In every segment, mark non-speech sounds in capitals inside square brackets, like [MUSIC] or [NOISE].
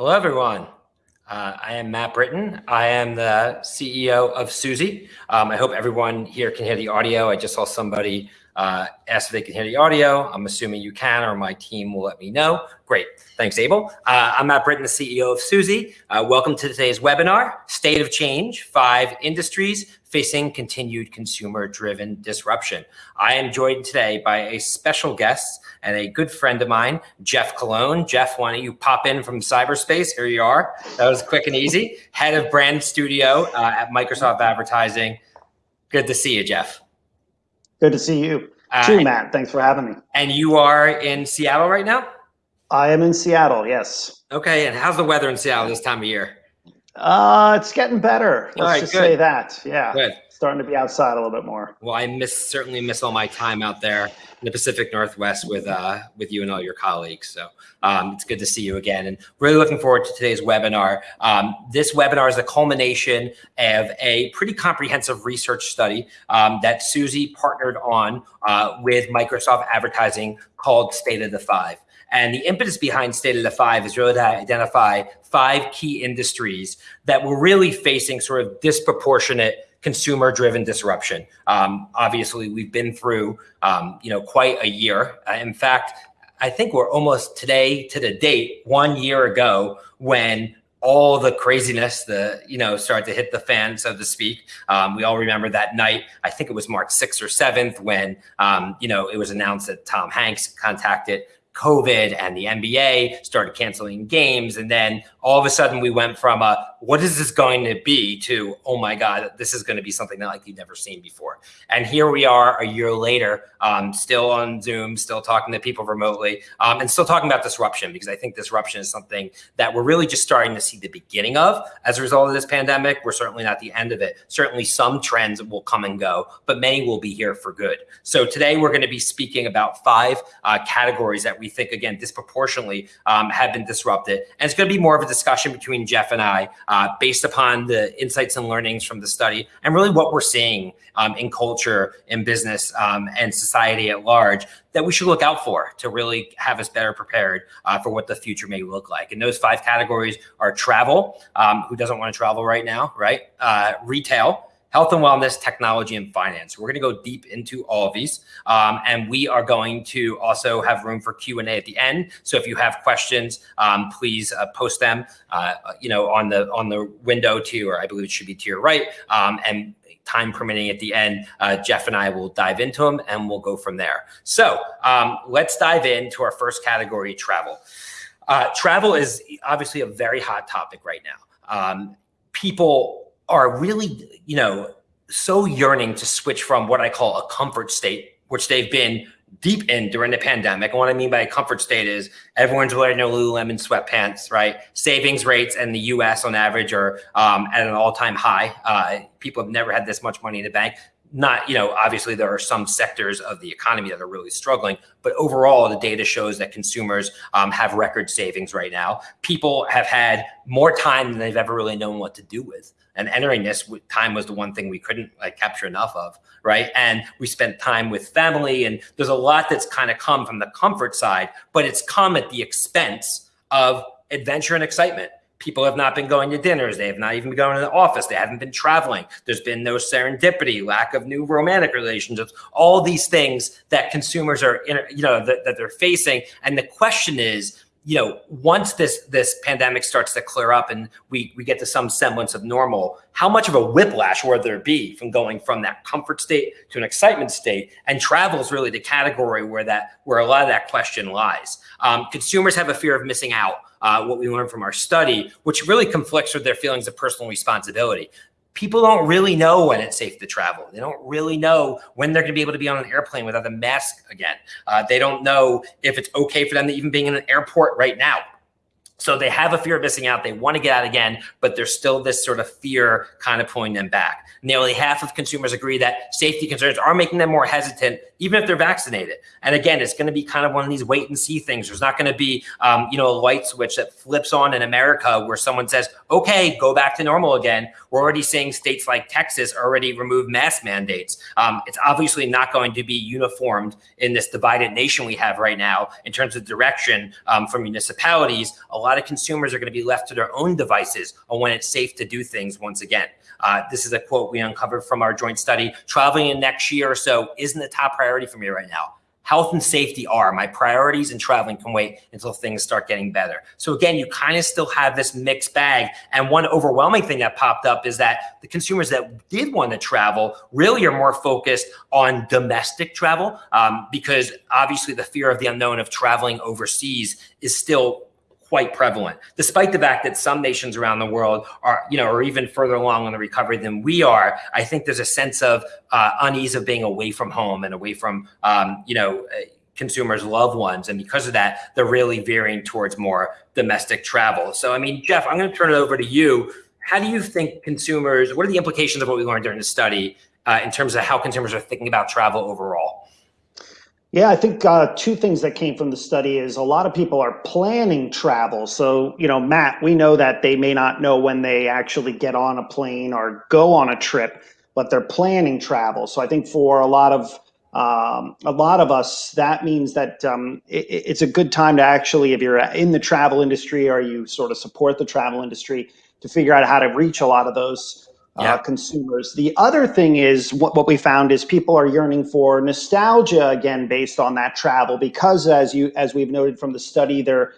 Hello, everyone. Uh, I am Matt Britton. I am the CEO of Suzy. Um, I hope everyone here can hear the audio. I just saw somebody uh, ask if they can hear the audio. I'm assuming you can, or my team will let me know. Great. Thanks, Abel. Uh, I'm Matt Britton, the CEO of Suzy. Uh, welcome to today's webinar, State of Change, Five Industries Facing Continued Consumer-Driven Disruption. I am joined today by a special guest and a good friend of mine, Jeff Colon. Jeff, why don't you pop in from cyberspace? Here you are. That was quick and easy. Head of Brand Studio uh, at Microsoft Advertising. Good to see you, Jeff. Good to see you uh, too, Matt. Thanks for having me. And you are in Seattle right now? I am in Seattle, yes. Okay, and how's the weather in Seattle this time of year? Uh, it's getting better. Let's just good. say that. Yeah. Good. Starting to be outside a little bit more. Well, I miss certainly miss all my time out there in the Pacific Northwest with uh, with you and all your colleagues. So um, it's good to see you again, and really looking forward to today's webinar. Um, this webinar is the culmination of a pretty comprehensive research study um, that Suzy partnered on uh, with Microsoft Advertising called State of the Five. And the impetus behind State of the Five is really to identify five key industries that were really facing sort of disproportionate consumer driven disruption. Um, obviously, we've been through, um, you know, quite a year. Uh, in fact, I think we're almost today to the date, one year ago, when all the craziness, the you know, started to hit the fan, so to speak. Um, we all remember that night. I think it was March 6th or 7th when um, you know it was announced that Tom Hanks contacted COVID and the NBA started canceling games. And then all of a sudden we went from a, what is this going to be to, oh my God, this is going to be something that like you've never seen before. And here we are a year later, um, still on Zoom, still talking to people remotely um, and still talking about disruption because I think disruption is something that we're really just starting to see the beginning of as a result of this pandemic. We're certainly not the end of it. Certainly some trends will come and go, but many will be here for good. So today we're going to be speaking about five uh, categories that we think, again, disproportionately um, have been disrupted. And it's going to be more of a discussion between Jeff and I uh, based upon the insights and learnings from the study and really what we're seeing um, in culture, in business, um, and society at large that we should look out for to really have us better prepared uh, for what the future may look like. And those five categories are travel, um, who doesn't want to travel right now, right? Uh, retail, health and wellness, technology, and finance. We're going to go deep into all of these, um, and we are going to also have room for Q and A at the end. So if you have questions, um, please uh, post them, uh, you know, on the on the window to, or I believe it should be to your right, um, and time permitting at the end, uh, Jeff and I will dive into them and we'll go from there. So um, let's dive into our first category, travel. Uh, travel is obviously a very hot topic right now. Um, people are really, you know, so yearning to switch from what I call a comfort state, which they've been deep in during the pandemic. And what I mean by a comfort state is everyone's wearing their Lululemon sweatpants, right? Savings rates in the US on average are um, at an all time high. Uh, people have never had this much money in the bank not, you know, obviously there are some sectors of the economy that are really struggling, but overall the data shows that consumers um, have record savings right now. People have had more time than they've ever really known what to do with. And entering this time was the one thing we couldn't like capture enough of, right? And we spent time with family and there's a lot that's kind of come from the comfort side, but it's come at the expense of adventure and excitement people have not been going to dinners. They have not even been going to the office. They haven't been traveling. There's been no serendipity, lack of new romantic relationships, all these things that consumers are, you know, that, that they're facing. And the question is, you know, once this this pandemic starts to clear up and we we get to some semblance of normal, how much of a whiplash will there be from going from that comfort state to an excitement state? And travel is really the category where that where a lot of that question lies. Um, consumers have a fear of missing out uh, what we learned from our study, which really conflicts with their feelings of personal responsibility. People don't really know when it's safe to travel. They don't really know when they're going to be able to be on an airplane without a mask again. Uh, they don't know if it's okay for them to even be in an airport right now. So they have a fear of missing out. They want to get out again, but there's still this sort of fear kind of pulling them back. Nearly half of consumers agree that safety concerns are making them more hesitant, even if they're vaccinated. And again, it's going to be kind of one of these wait and see things. There's not going to be, um, you know, a light switch that flips on in America where someone says, okay, go back to normal again. We're already seeing states like Texas already remove mask mandates. Um, it's obviously not going to be uniformed in this divided nation we have right now in terms of direction um, from municipalities. A lot lot of consumers are going to be left to their own devices on when it's safe to do things once again. Uh, this is a quote we uncovered from our joint study. Traveling in next year or so isn't a top priority for me right now health and safety are my priorities and traveling can wait until things start getting better. So again, you kind of still have this mixed bag. And one overwhelming thing that popped up is that the consumers that did want to travel really are more focused on domestic travel um, because obviously the fear of the unknown of traveling overseas is still quite prevalent, despite the fact that some nations around the world are, you know, are even further along in the recovery than we are. I think there's a sense of uh, unease of being away from home and away from, um, you know, uh, consumers' loved ones. And because of that, they're really veering towards more domestic travel. So, I mean, Jeff, I'm going to turn it over to you. How do you think consumers, what are the implications of what we learned during the study uh, in terms of how consumers are thinking about travel overall? Yeah, I think uh, two things that came from the study is a lot of people are planning travel. So, you know, Matt, we know that they may not know when they actually get on a plane or go on a trip, but they're planning travel. So I think for a lot of um, a lot of us, that means that um, it, it's a good time to actually, if you're in the travel industry or you sort of support the travel industry, to figure out how to reach a lot of those uh, yeah. consumers. The other thing is what, what we found is people are yearning for nostalgia again based on that travel because as you as we've noted from the study there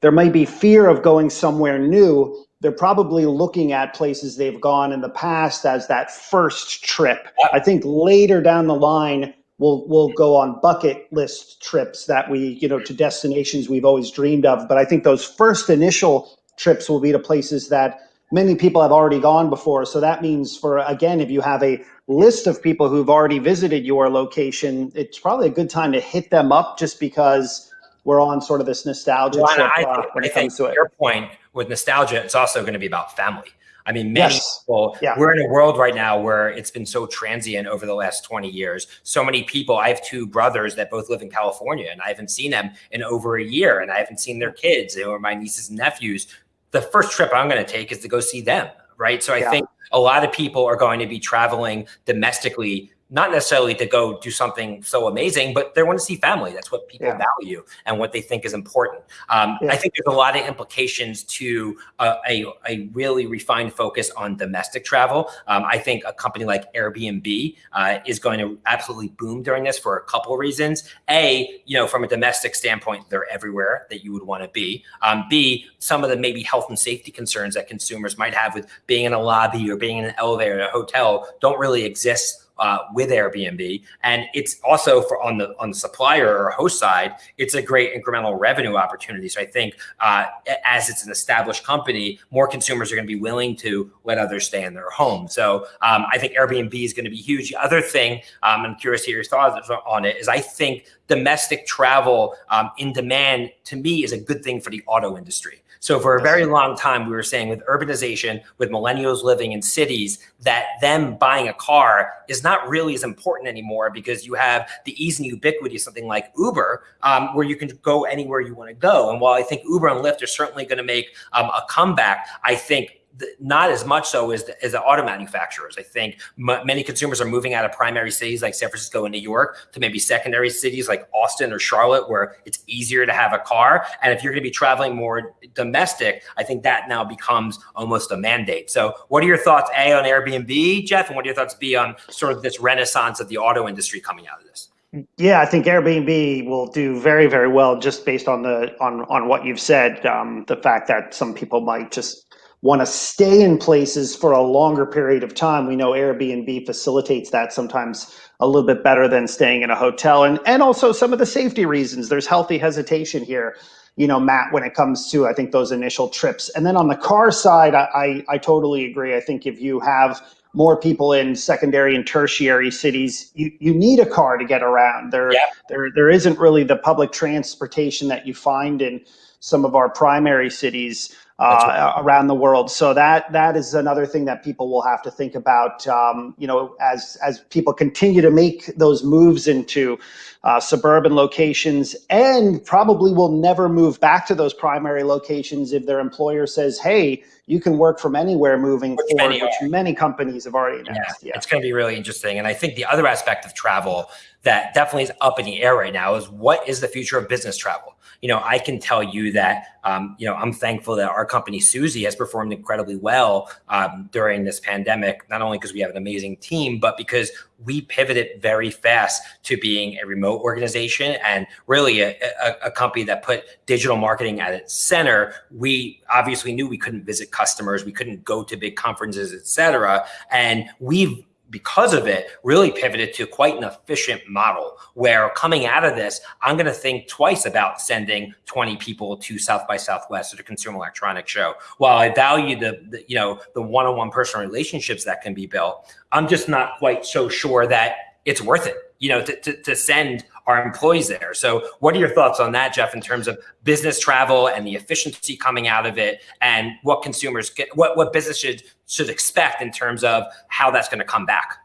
there might be fear of going somewhere new. They're probably looking at places they've gone in the past as that first trip. I think later down the line we'll we'll go on bucket list trips that we you know to destinations we've always dreamed of. But I think those first initial trips will be to places that many people have already gone before. So that means for, again, if you have a list of people who've already visited your location, it's probably a good time to hit them up just because we're on sort of this nostalgia well, trip I, uh, when I it comes to it. Your point with nostalgia, it's also going to be about family. I mean, many yes. people, yeah. we're in a world right now where it's been so transient over the last 20 years. So many people, I have two brothers that both live in California and I haven't seen them in over a year and I haven't seen their kids or my nieces and nephews the first trip I'm going to take is to go see them. Right. So I yeah. think a lot of people are going to be traveling domestically not necessarily to go do something so amazing, but they want to see family. That's what people yeah. value and what they think is important. Um, yeah. I think there's a lot of implications to a, a, a really refined focus on domestic travel. Um, I think a company like Airbnb uh, is going to absolutely boom during this for a couple of reasons. A, you know, from a domestic standpoint, they're everywhere that you would want to be. Um, B, some of the maybe health and safety concerns that consumers might have with being in a lobby or being in an elevator at a hotel don't really exist uh, with Airbnb, and it's also for on the on the supplier or host side, it's a great incremental revenue opportunity. So I think uh, as it's an established company, more consumers are going to be willing to let others stay in their home. So um, I think Airbnb is going to be huge. The other thing um, I'm curious to hear your thoughts on it is I think domestic travel um, in demand to me is a good thing for the auto industry. So for a very long time, we were saying with urbanization, with millennials living in cities, that them buying a car is not really as important anymore because you have the ease and ubiquity of something like Uber, um, where you can go anywhere you want to go. And while I think Uber and Lyft are certainly going to make um, a comeback, I think not as much so as the, as the auto manufacturers. I think many consumers are moving out of primary cities like San Francisco and New York to maybe secondary cities like Austin or Charlotte, where it's easier to have a car. And if you're going to be traveling more domestic, I think that now becomes almost a mandate. So, what are your thoughts, A, on Airbnb, Jeff, and what are your thoughts, B, on sort of this renaissance of the auto industry coming out of this? Yeah, I think Airbnb will do very, very well just based on the on on what you've said. Um, the fact that some people might just want to stay in places for a longer period of time. We know Airbnb facilitates that sometimes a little bit better than staying in a hotel. And, and also some of the safety reasons. There's healthy hesitation here, you know, Matt, when it comes to, I think, those initial trips. And then on the car side, I, I, I totally agree. I think if you have more people in secondary and tertiary cities, you, you need a car to get around. There, yeah. there, there isn't really the public transportation that you find in some of our primary cities. Uh, around the world. So that that is another thing that people will have to think about. Um, you know, as as people continue to make those moves into uh, suburban locations, and probably will never move back to those primary locations if their employer says, "Hey, you can work from anywhere moving which forward," many which many companies have already announced. Yeah, yeah. it's going to be really interesting. And I think the other aspect of travel that definitely is up in the air right now is what is the future of business travel? you know, I can tell you that, um, you know, I'm thankful that our company, Suzy, has performed incredibly well um, during this pandemic, not only because we have an amazing team, but because we pivoted very fast to being a remote organization and really a, a, a company that put digital marketing at its center. We obviously knew we couldn't visit customers, we couldn't go to big conferences, et cetera. And we've because of it, really pivoted to quite an efficient model where coming out of this, I'm going to think twice about sending 20 people to South by Southwest or the Consumer Electronics Show. While I value the, the you know, the one-on-one personal relationships that can be built, I'm just not quite so sure that it's worth it, you know, to, to, to send our employees there. So what are your thoughts on that, Jeff, in terms of business travel and the efficiency coming out of it and what consumers get, what, what business should, should expect in terms of how that's going to come back?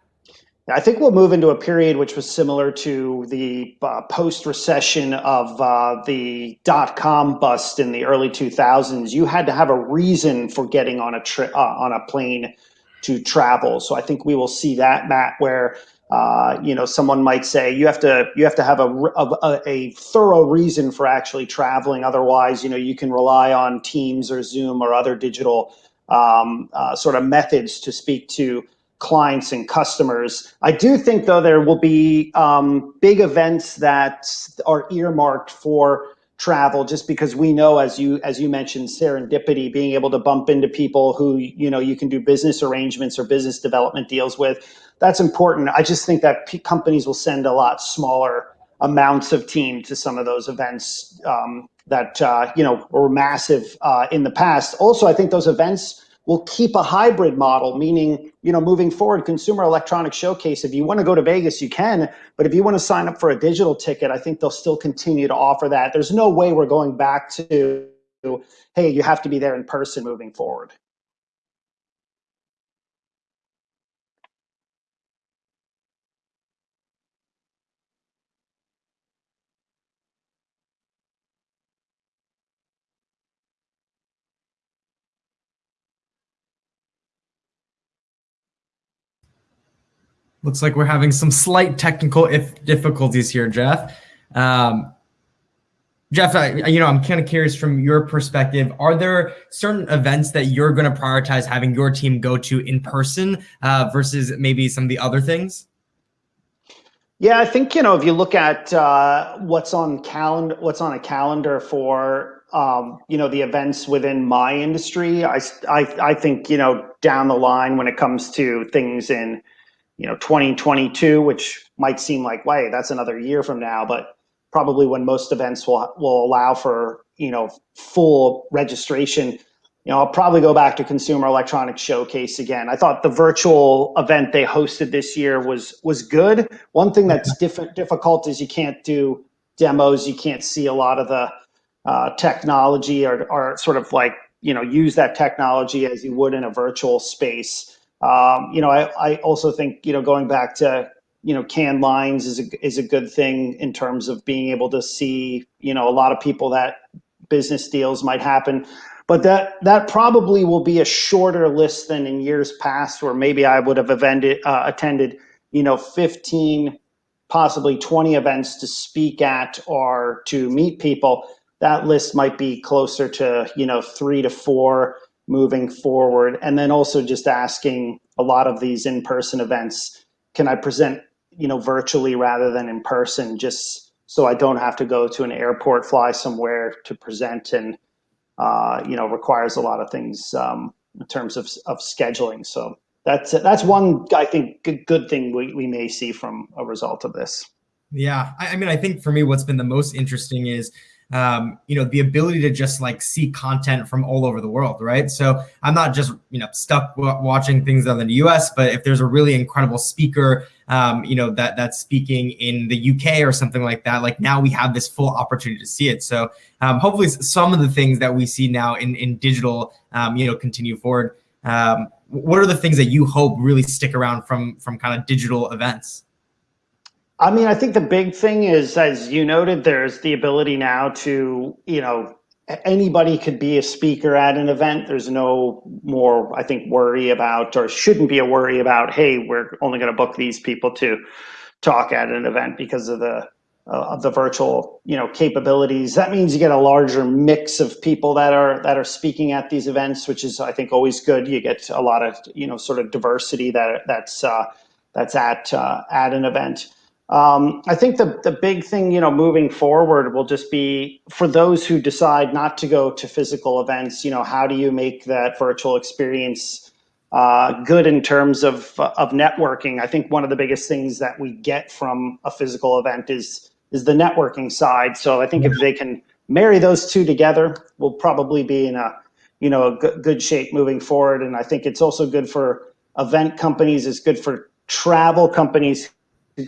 I think we'll move into a period which was similar to the uh, post-recession of uh, the dot-com bust in the early 2000s. You had to have a reason for getting on a trip uh, on a plane to travel. So I think we will see that, Matt, where uh, you know, someone might say you have to you have to have a, a, a thorough reason for actually traveling. Otherwise, you know, you can rely on Teams or Zoom or other digital um, uh, sort of methods to speak to clients and customers. I do think, though, there will be um, big events that are earmarked for travel just because we know as you as you mentioned serendipity being able to bump into people who you know you can do business arrangements or business development deals with that's important. I just think that companies will send a lot smaller amounts of team to some of those events um, that uh, you know were massive uh, in the past. Also, I think those events will keep a hybrid model, meaning you know moving forward, Consumer Electronics Showcase. If you want to go to Vegas, you can, but if you want to sign up for a digital ticket, I think they'll still continue to offer that. There's no way we're going back to hey, you have to be there in person moving forward. Looks like we're having some slight technical if difficulties here, Jeff. Um, Jeff, I, you know, I'm kind of curious from your perspective. Are there certain events that you're going to prioritize having your team go to in person uh, versus maybe some of the other things? Yeah, I think you know if you look at uh, what's on calendar, what's on a calendar for um, you know the events within my industry, I, I I think you know down the line when it comes to things in you know 2022 which might seem like wait that's another year from now but probably when most events will will allow for you know full registration. You know i'll probably go back to consumer electronics showcase again. I thought the virtual event they hosted this year was was good. One thing that's diff- difficult is you can't do demos. You can't see a lot of the uh, technology or, or sort of like you know use that technology as you would in a virtual space um, you know, I, I also think, you know, going back to, you know, Cannes Lions is a, is a good thing in terms of being able to see, you know, a lot of people that business deals might happen. But that that probably will be a shorter list than in years past, where maybe I would have evended, uh, attended, you know, 15, possibly 20 events to speak at or to meet people. That list might be closer to, you know, three to four moving forward. And then also just asking a lot of these in-person events, can I present, you know, virtually rather than in person, just so I don't have to go to an airport, fly somewhere to present and, uh, you know, requires a lot of things um, in terms of, of scheduling. So that's, that's one, I think, good, good thing we, we may see from a result of this. Yeah. I, I mean, I think for me, what's been the most interesting is um, you know, the ability to just like see content from all over the world, right? So I'm not just you know stuck watching things on the US, but if there's a really incredible speaker, um, you know, that that's speaking in the UK or something like that, like now we have this full opportunity to see it. So um, hopefully, some of the things that we see now in in digital, um, you know, continue forward. Um, what are the things that you hope really stick around from from kind of digital events? I mean, I think the big thing is, as you noted, there's the ability now to, you know, anybody could be a speaker at an event. There's no more, I think, worry about, or shouldn't be a worry about, hey, we're only going to book these people to talk at an event because of the uh, of the virtual, you know, capabilities. That means you get a larger mix of people that are that are speaking at these events, which is, I think, always good. You get a lot of, you know, sort of diversity that that's uh, that's at uh, at an event. Um, I think the the big thing, you know, moving forward will just be for those who decide not to go to physical events. You know, how do you make that virtual experience uh, good in terms of of networking? I think one of the biggest things that we get from a physical event is is the networking side. So I think if they can marry those two together, we'll probably be in a you know a good, good shape moving forward. And I think it's also good for event companies. It's good for travel companies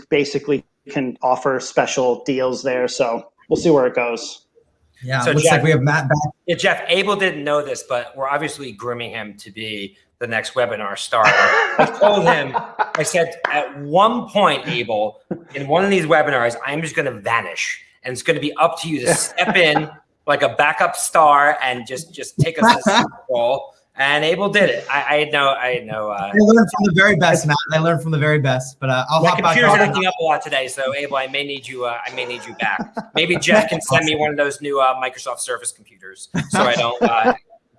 basically can offer special deals there. So we'll see where it goes. Yeah, so looks Jeff, like we have Matt back. Yeah, Jeff Abel didn't know this, but we're obviously grooming him to be the next webinar star. I told him, I said, at one point, Abel, in one of these webinars, I'm just going to vanish, and it's going to be up to you to step in [LAUGHS] like a backup star and just just take us to the role and Abel did it. I, I no, I know. Uh, I learned from the very best, Matt. I learned from the very best. But uh, I'll my computer's acting up a lot today, so Abel, I may need you. Uh, I may need you back. Maybe Jeff can send me one of those new uh, Microsoft Surface computers, so I don't uh,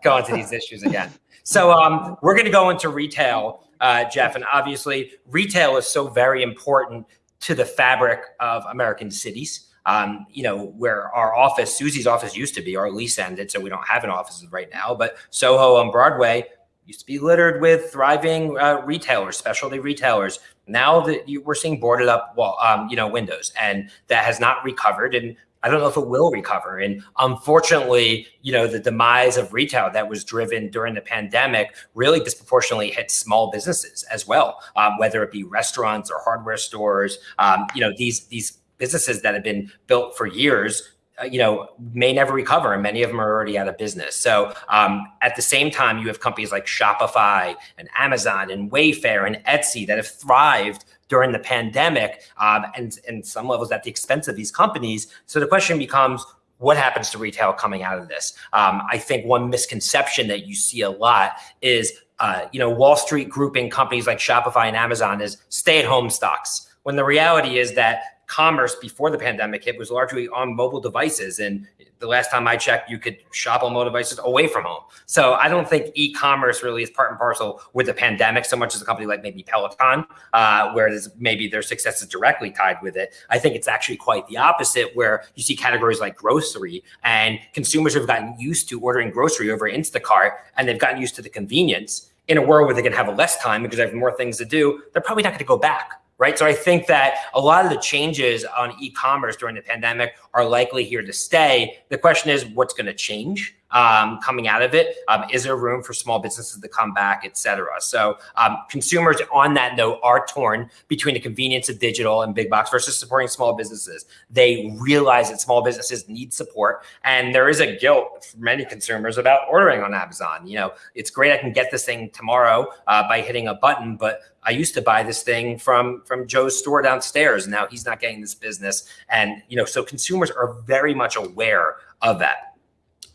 go into these issues again. So um, we're going to go into retail, uh, Jeff, and obviously retail is so very important to the fabric of American cities um, you know, where our office, Suzy's office used to be, our lease ended, so we don't have an office right now. But Soho on Broadway used to be littered with thriving uh, retailers, specialty retailers. Now that you, we're seeing boarded up, well, um, you know, windows, and that has not recovered. And I don't know if it will recover. And unfortunately, you know, the demise of retail that was driven during the pandemic really disproportionately hit small businesses as well, um, whether it be restaurants or hardware stores. Um, you know, these these businesses that have been built for years uh, you know may never recover and many of them are already out of business so um, at the same time you have companies like shopify and amazon and wayfair and etsy that have thrived during the pandemic um, and and some levels at the expense of these companies. So the question becomes what happens to retail coming out of this? Um, i think one misconception that you see a lot is uh, you know wall street grouping companies like shopify and amazon as stay-at-home stocks when the reality is that commerce before the pandemic hit was largely on mobile devices. And the last time I checked, you could shop on mobile devices away from home. So I don't think e-commerce really is part and parcel with the pandemic so much as a company like maybe Peloton, uh, where maybe their success is directly tied with it. I think it's actually quite the opposite, where you see categories like grocery and consumers have gotten used to ordering grocery over Instacart and they've gotten used to the convenience. In a world where they can have less time because they have more things to do, they're probably not going to go back right? So I think that a lot of the changes on e-commerce during the pandemic are likely here to stay. The question is, what's going to change? Um, coming out of it? Um, is there room for small businesses to come back, et cetera? So um, consumers on that note are torn between the convenience of digital and big box versus supporting small businesses. They realize that small businesses need support, and there is a guilt for many consumers about ordering on Amazon. You know, it's great I can get this thing tomorrow uh, by hitting a button, but I used to buy this thing from from Joe's store downstairs. Now he's not getting this business, and you know, so consumers are very much aware of that.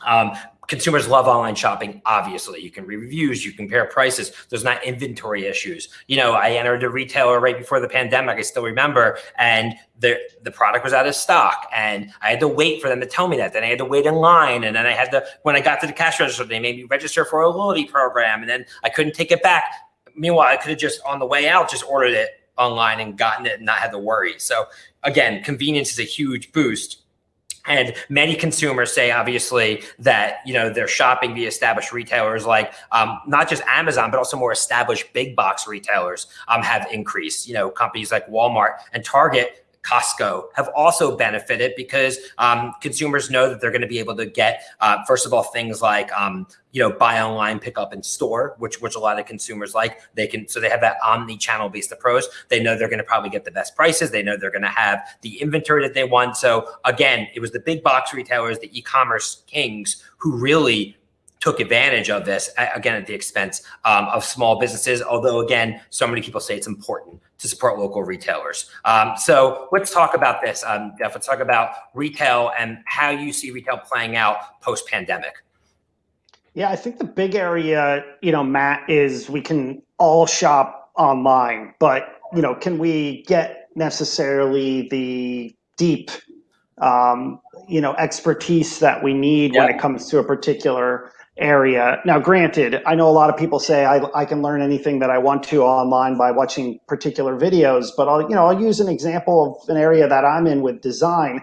Um, consumers love online shopping. Obviously, you can read reviews, you compare prices. There's not inventory issues. You know, I entered a retailer right before the pandemic. I still remember, and the the product was out of stock, and I had to wait for them to tell me that. Then I had to wait in line, and then I had to when I got to the cash register, they made me register for a loyalty program, and then I couldn't take it back. Meanwhile, I could have just on the way out just ordered it online and gotten it and not had to worry. So again, convenience is a huge boost and many consumers say, obviously, that you know they're shopping the established retailers like um, not just Amazon, but also more established big box retailers um, have increased. You know, companies like Walmart and Target Costco have also benefited because um, consumers know that they're going to be able to get, uh, first of all, things like um, you know buy online, pick up in store, which which a lot of consumers like. They can so they have that omni-channel based approach. They know they're going to probably get the best prices. They know they're going to have the inventory that they want. So again, it was the big box retailers, the e-commerce kings, who really took advantage of this again at the expense um, of small businesses. Although again, so many people say it's important to support local retailers. Um, so let's talk about this, um, Jeff. Let's talk about retail and how you see retail playing out post pandemic. Yeah, I think the big area, you know, Matt, is we can all shop online, but you know, can we get necessarily the deep, um, you know, expertise that we need when it comes to a particular area. Now, granted, I know a lot of people say I, I can learn anything that I want to online by watching particular videos, but I'll, you know, I'll use an example of an area that I'm in with design.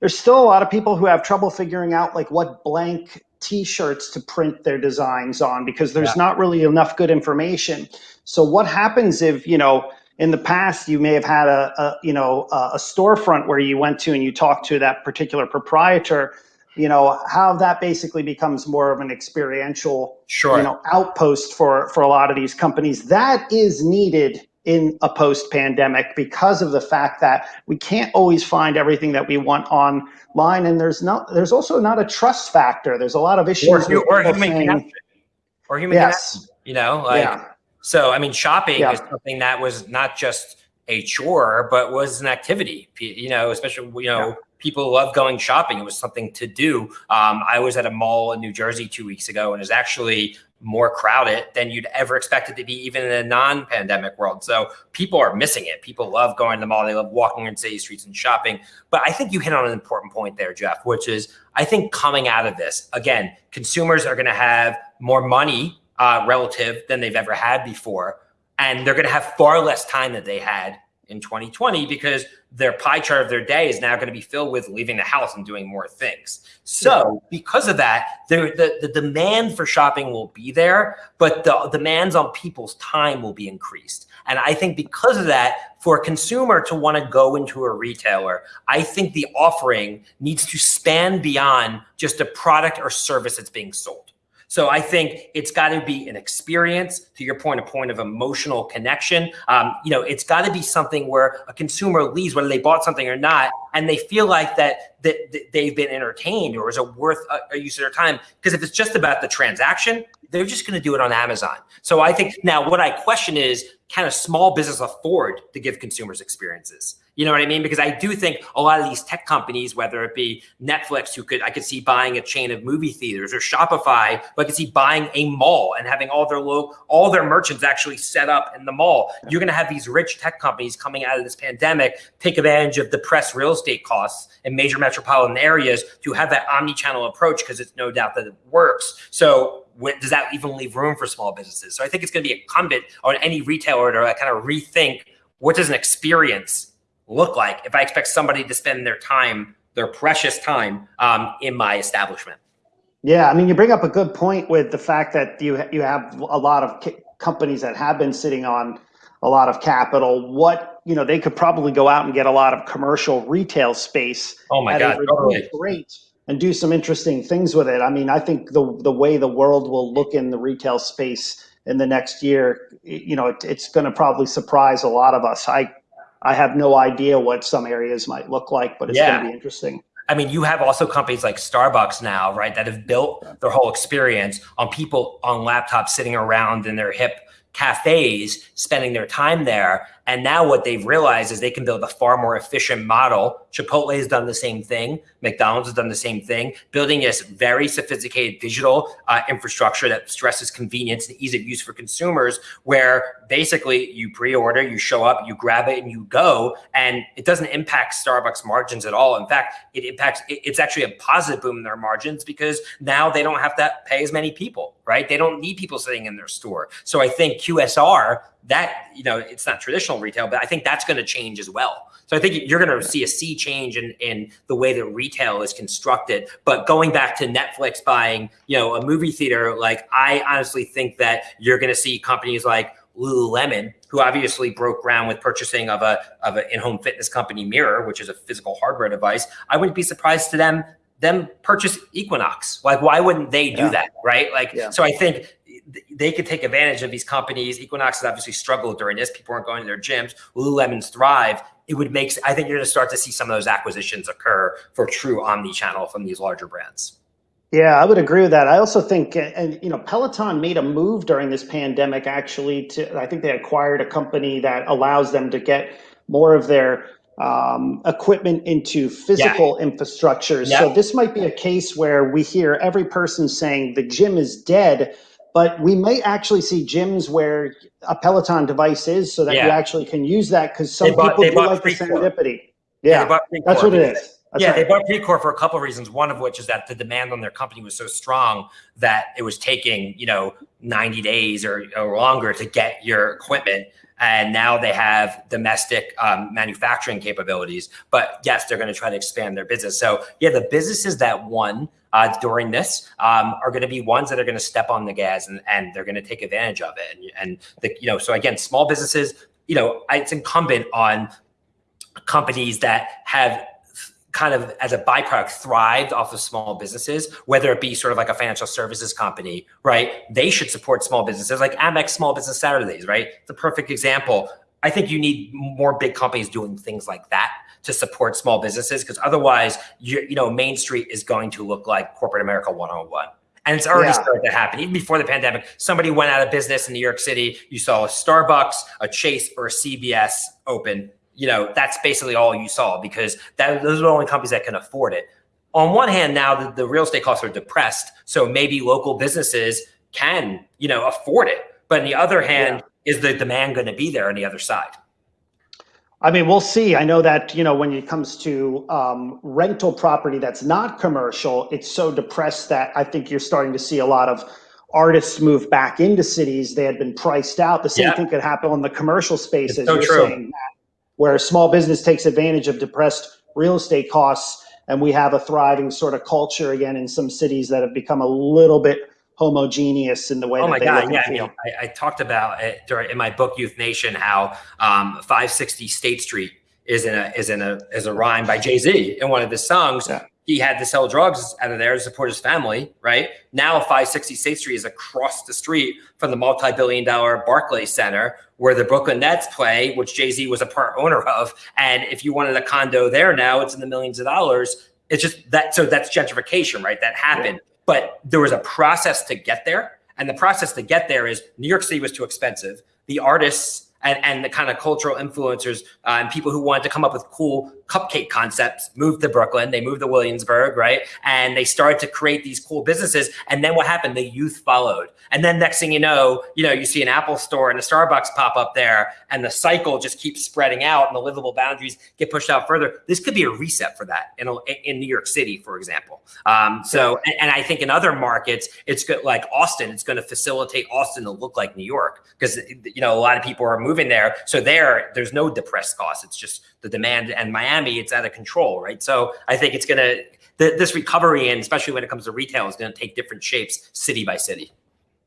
There's still a lot of people who have trouble figuring out like what blank t-shirts to print their designs on because there's yeah. not really enough good information. So what happens if, you know, in the past you may have had a, a you know a storefront where you went to and you talked to that particular proprietor you know how that basically becomes more of an experiential sure. you know outpost for for a lot of these companies that is needed in a post pandemic because of the fact that we can't always find everything that we want online and there's not there's also not a trust factor there's a lot of issues or, or human saying, connection or human yes. connection you know like yeah. so i mean shopping yeah. is something that was not just a chore but was an activity you know especially you know yeah people love going shopping. It was something to do. Um, I was at a mall in New Jersey two weeks ago, and it's actually more crowded than you'd ever expect it to be, even in a non-pandemic world. So people are missing it. People love going to the mall. They love walking in city streets and shopping. But I think you hit on an important point there, Jeff, which is I think coming out of this, again, consumers are going to have more money uh, relative than they've ever had before. And they're going to have far less time than they had in 2020 because their pie chart of their day is now going to be filled with leaving the house and doing more things. So because of that, the, the demand for shopping will be there, but the demands on people's time will be increased. And I think because of that, for a consumer to want to go into a retailer, I think the offering needs to span beyond just a product or service that's being sold. So I think it's got to be an experience. To your point, a point of emotional connection. Um, you know, it's got to be something where a consumer leaves, whether they bought something or not, and they feel like that that, that they've been entertained or is it worth a, a use of their time. Because if it's just about the transaction, they're just going to do it on Amazon. So I think now what I question is, can a small business afford to give consumers experiences? You know what I mean? Because I do think a lot of these tech companies, whether it be Netflix, who could I could see buying a chain of movie theaters, or Shopify, but I could see buying a mall and having all their low, all their merchants actually set up in the mall. You're going to have these rich tech companies coming out of this pandemic take advantage of depressed real estate costs in major metropolitan areas to have that omni-channel approach because it's no doubt that it works. So when, does that even leave room for small businesses? So I think it's going to be incumbent on any retailer to kind of rethink what does an experience look like if I expect somebody to spend their time, their precious time, um, in my establishment. Yeah, I mean, you bring up a good point with the fact that you you have a lot of companies that have been sitting on a lot of capital. What you know, they could probably go out and get a lot of commercial retail space. Oh my god, totally. great, and do some interesting things with it. I mean, I think the the way the world will look in the retail space in the next year, you know, it, it's going to probably surprise a lot of us. I I have no idea what some areas might look like, but it's yeah. going to be interesting. I mean, you have also companies like Starbucks now, right, that have built their whole experience on people on laptops sitting around in their hip cafes, spending their time there. And now what they've realized is they can build a far more efficient model. Chipotle has done the same thing. McDonald's has done the same thing, building this very sophisticated digital uh, infrastructure that stresses convenience and ease of use for consumers, where basically you pre-order, you show up, you grab it and you go, and it doesn't impact Starbucks margins at all. In fact, it impacts, it's actually a positive boom in their margins because now they don't have to pay as many people, right? They don't need people sitting in their store. So I think QSR that you know it's not traditional retail but i think that's going to change as well so i think you're going to see a sea change in in the way that retail is constructed but going back to netflix buying you know a movie theater like i honestly think that you're going to see companies like Lululemon, who obviously broke ground with purchasing of a of an in-home fitness company Mirror, which is a physical hardware device. I wouldn't be surprised to them them purchase Equinox. Like, why wouldn't they do Yeah. that, right? Like, Yeah. so I think they could take advantage of these companies. Equinox has obviously struggled during this. People aren't going to their gyms. Lululemon's thrive. It would make. I think you're going to start to see some of those acquisitions occur for true omni-channel from these larger brands. Yeah, I would agree with that. I also think, and you know, Peloton made a move during this pandemic actually to, I think they acquired a company that allows them to get more of their um, equipment into physical infrastructure. So Yeah. this might be a case where we hear every person saying the gym is dead, but we may actually see gyms where a Peloton device is so that you actually can use that because some bought- people do like the serendipity. they Yeah, that's what it is. That's yeah, right. they bought Precor for a couple of reasons. One of which is that the demand on their company was so strong that it was taking, you know, 90 days or, or longer to get your equipment. And now they have domestic um, manufacturing capabilities. But yes, they're going to try to expand their business. So yeah, the businesses that won uh, during this um, are going to be ones that are going to step on the gas and, and they're going to take advantage of it. And, and the, you know, so again, small businesses, you know, it's incumbent on companies that have kind of as a byproduct thrived off of small businesses, whether it be sort of like a financial services company, right? They should support small businesses like Amex Small Business Saturdays, right? The perfect example. I think you need more big companies doing things like that to support small businesses because otherwise, you, you know, Main Street is going to look like corporate America 101. And it's already Yeah. started to happen. Even before the pandemic, somebody went out of business in New York City. You saw a Starbucks, a Chase, or a CVS open. You know, that's basically all you saw because that, those are the only companies that can afford it. On one hand, now the, the real estate costs are depressed, so maybe local businesses can, you know, afford it. But on the other hand, is the demand going to be there on the other side? I mean, we'll see. I know that, you know, when it comes to um, rental property that's not commercial, it's so depressed that I think you're starting to see a lot of artists move back into cities. They had been priced out. The same Yeah. thing could happen on the commercial space, It's so you're true. saying, Matt, where small business takes advantage of depressed real estate costs. And we have a thriving sort of culture again in some cities that have become a little bit homogeneous in the way Oh that my God! Yeah, I mean, I, I talked about it during in my book Youth Nation how um, 560 State Street is in a is in a is a rhyme by Jay Z in one of his songs. Yeah. He had to sell drugs out of there to support his family, right? Now 560 State Street is across the street from the multi-billion dollar Barclays Center where the Brooklyn Nets play, which Jay-Z was a part owner of. And if you wanted a condo there now, it's in the millions of dollars. It's just that so that's gentrification, right? That happened. But there was a process to get there. And the process to get there is New York City was too expensive. The artists and, and the kind of cultural influencers uh, and people who wanted to come up with cool cupcake concepts moved to Brooklyn. They moved to Williamsburg, right? And they started to create these cool businesses. And then what happened? The youth followed. And then next thing you know, you know, you see an Apple store and a Starbucks pop up there, and the cycle just keeps spreading out, and the livable boundaries get pushed out further. This could be a reset for that in, in New York City, for example. Um, so, and, and I think in other markets, it's good, like Austin, it's going to facilitate Austin to look like New York because you know a lot of people are moving there. So there, there's no depressed costs. It's just the demand. And Miami, it's out of control, right? So I think it's going to th- this recovery, and especially when it comes to retail, is going to take different shapes, city by city.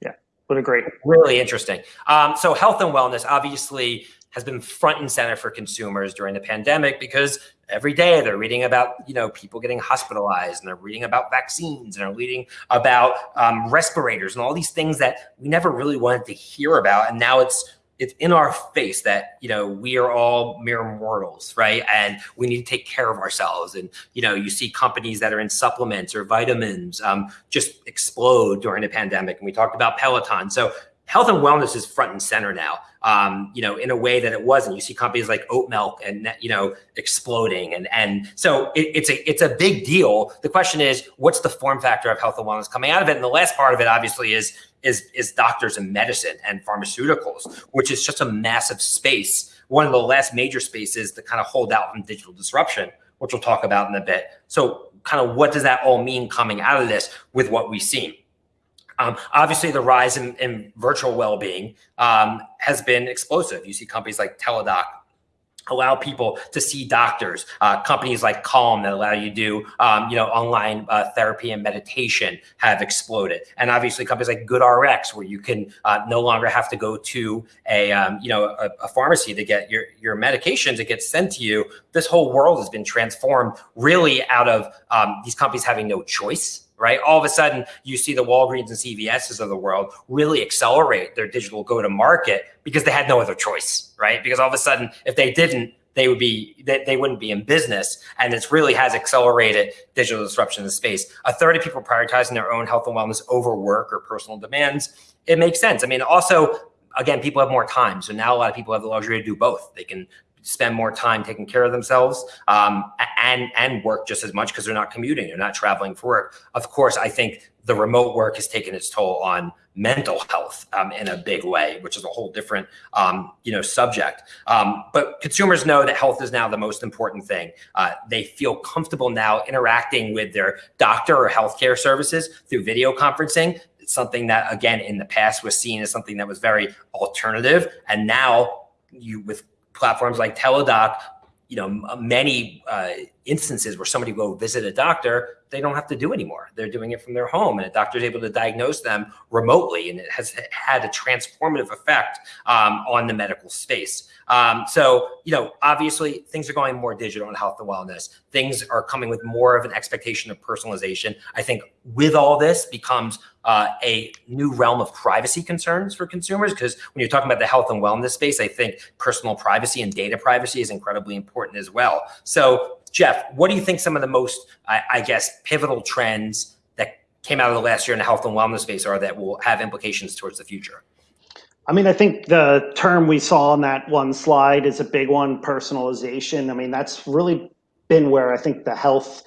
Yeah, would agree. Really interesting. Um, so health and wellness obviously has been front and center for consumers during the pandemic because every day they're reading about you know people getting hospitalized and they're reading about vaccines and they're reading about um, respirators and all these things that we never really wanted to hear about and now it's it's in our face that you know we are all mere mortals right? And we need to take care of ourselves. And you know you see companies that are in supplements or vitamins um, just explode during the pandemic. And we talked about peloton. So health and wellness is front and center now um, you know in a way that it wasn't. You see companies like oat milk and you know exploding. And and so it, it's a it's a big deal. The question is what's the form factor of health and wellness coming out of it? And the last part of it obviously is is is doctors and medicine and pharmaceuticals which is just a massive space. One of the last major spaces to kind of hold out from digital disruption which we'll talk about in a bit. So kind of what does that all mean coming out of this with what we've seen? Um, obviously, the rise in, in virtual well-being um, has been explosive. You see companies like Teladoc allow people to see doctors. Uh, companies like Calm that allow you to do, um, you know, online uh, therapy and meditation have exploded. And obviously companies like GoodRx, where you can uh, no longer have to go to a, um, you know, a, a, pharmacy to get your, your medications. It gets sent to you. This whole world has been transformed really out of um, these companies having no choice right? All of a sudden, you see the Walgreens and CVSs of the world really accelerate their digital go to market because they had no other choice, right? Because all of a sudden, if they didn't, they would be they, they wouldn't be in business. And it really has accelerated digital disruption in the space. A third of people prioritizing their own health and wellness over work or personal demands it makes sense. I mean also again people have more time. So now a lot of people have the luxury to do both. They can spend more time taking care of themselves um, and and work just as much because they're not commuting, they're not traveling for work. Of course, I think the remote work has taken its toll on mental health um, in a big way, which is a whole different um, you know subject. Um, but consumers know that health is now the most important thing. Uh, they feel comfortable now interacting with their doctor or healthcare services through video conferencing. Something that again in the past was seen as something that was very alternative, and now you with platforms like Teladoc, you know, many uh, instances where somebody will visit a doctor, they don't have to do anymore. They're doing it from their home, and a doctor is able to diagnose them remotely, and it has had a transformative effect um, on the medical space. Um, so, you know, obviously things are going more digital in health and wellness. Things are coming with more of an expectation of personalization. I think with all this becomes uh, a new realm of privacy concerns for consumers because when you're talking about the health and wellness space, I think personal privacy and data privacy is incredibly important as well. So, Jeff, what do you think some of the most, I, I guess, pivotal trends that came out of the last year in the health and wellness space are that will have implications towards the future? I mean, I think the term we saw on that one slide is a big one, personalization. I mean, that's really been where I think the health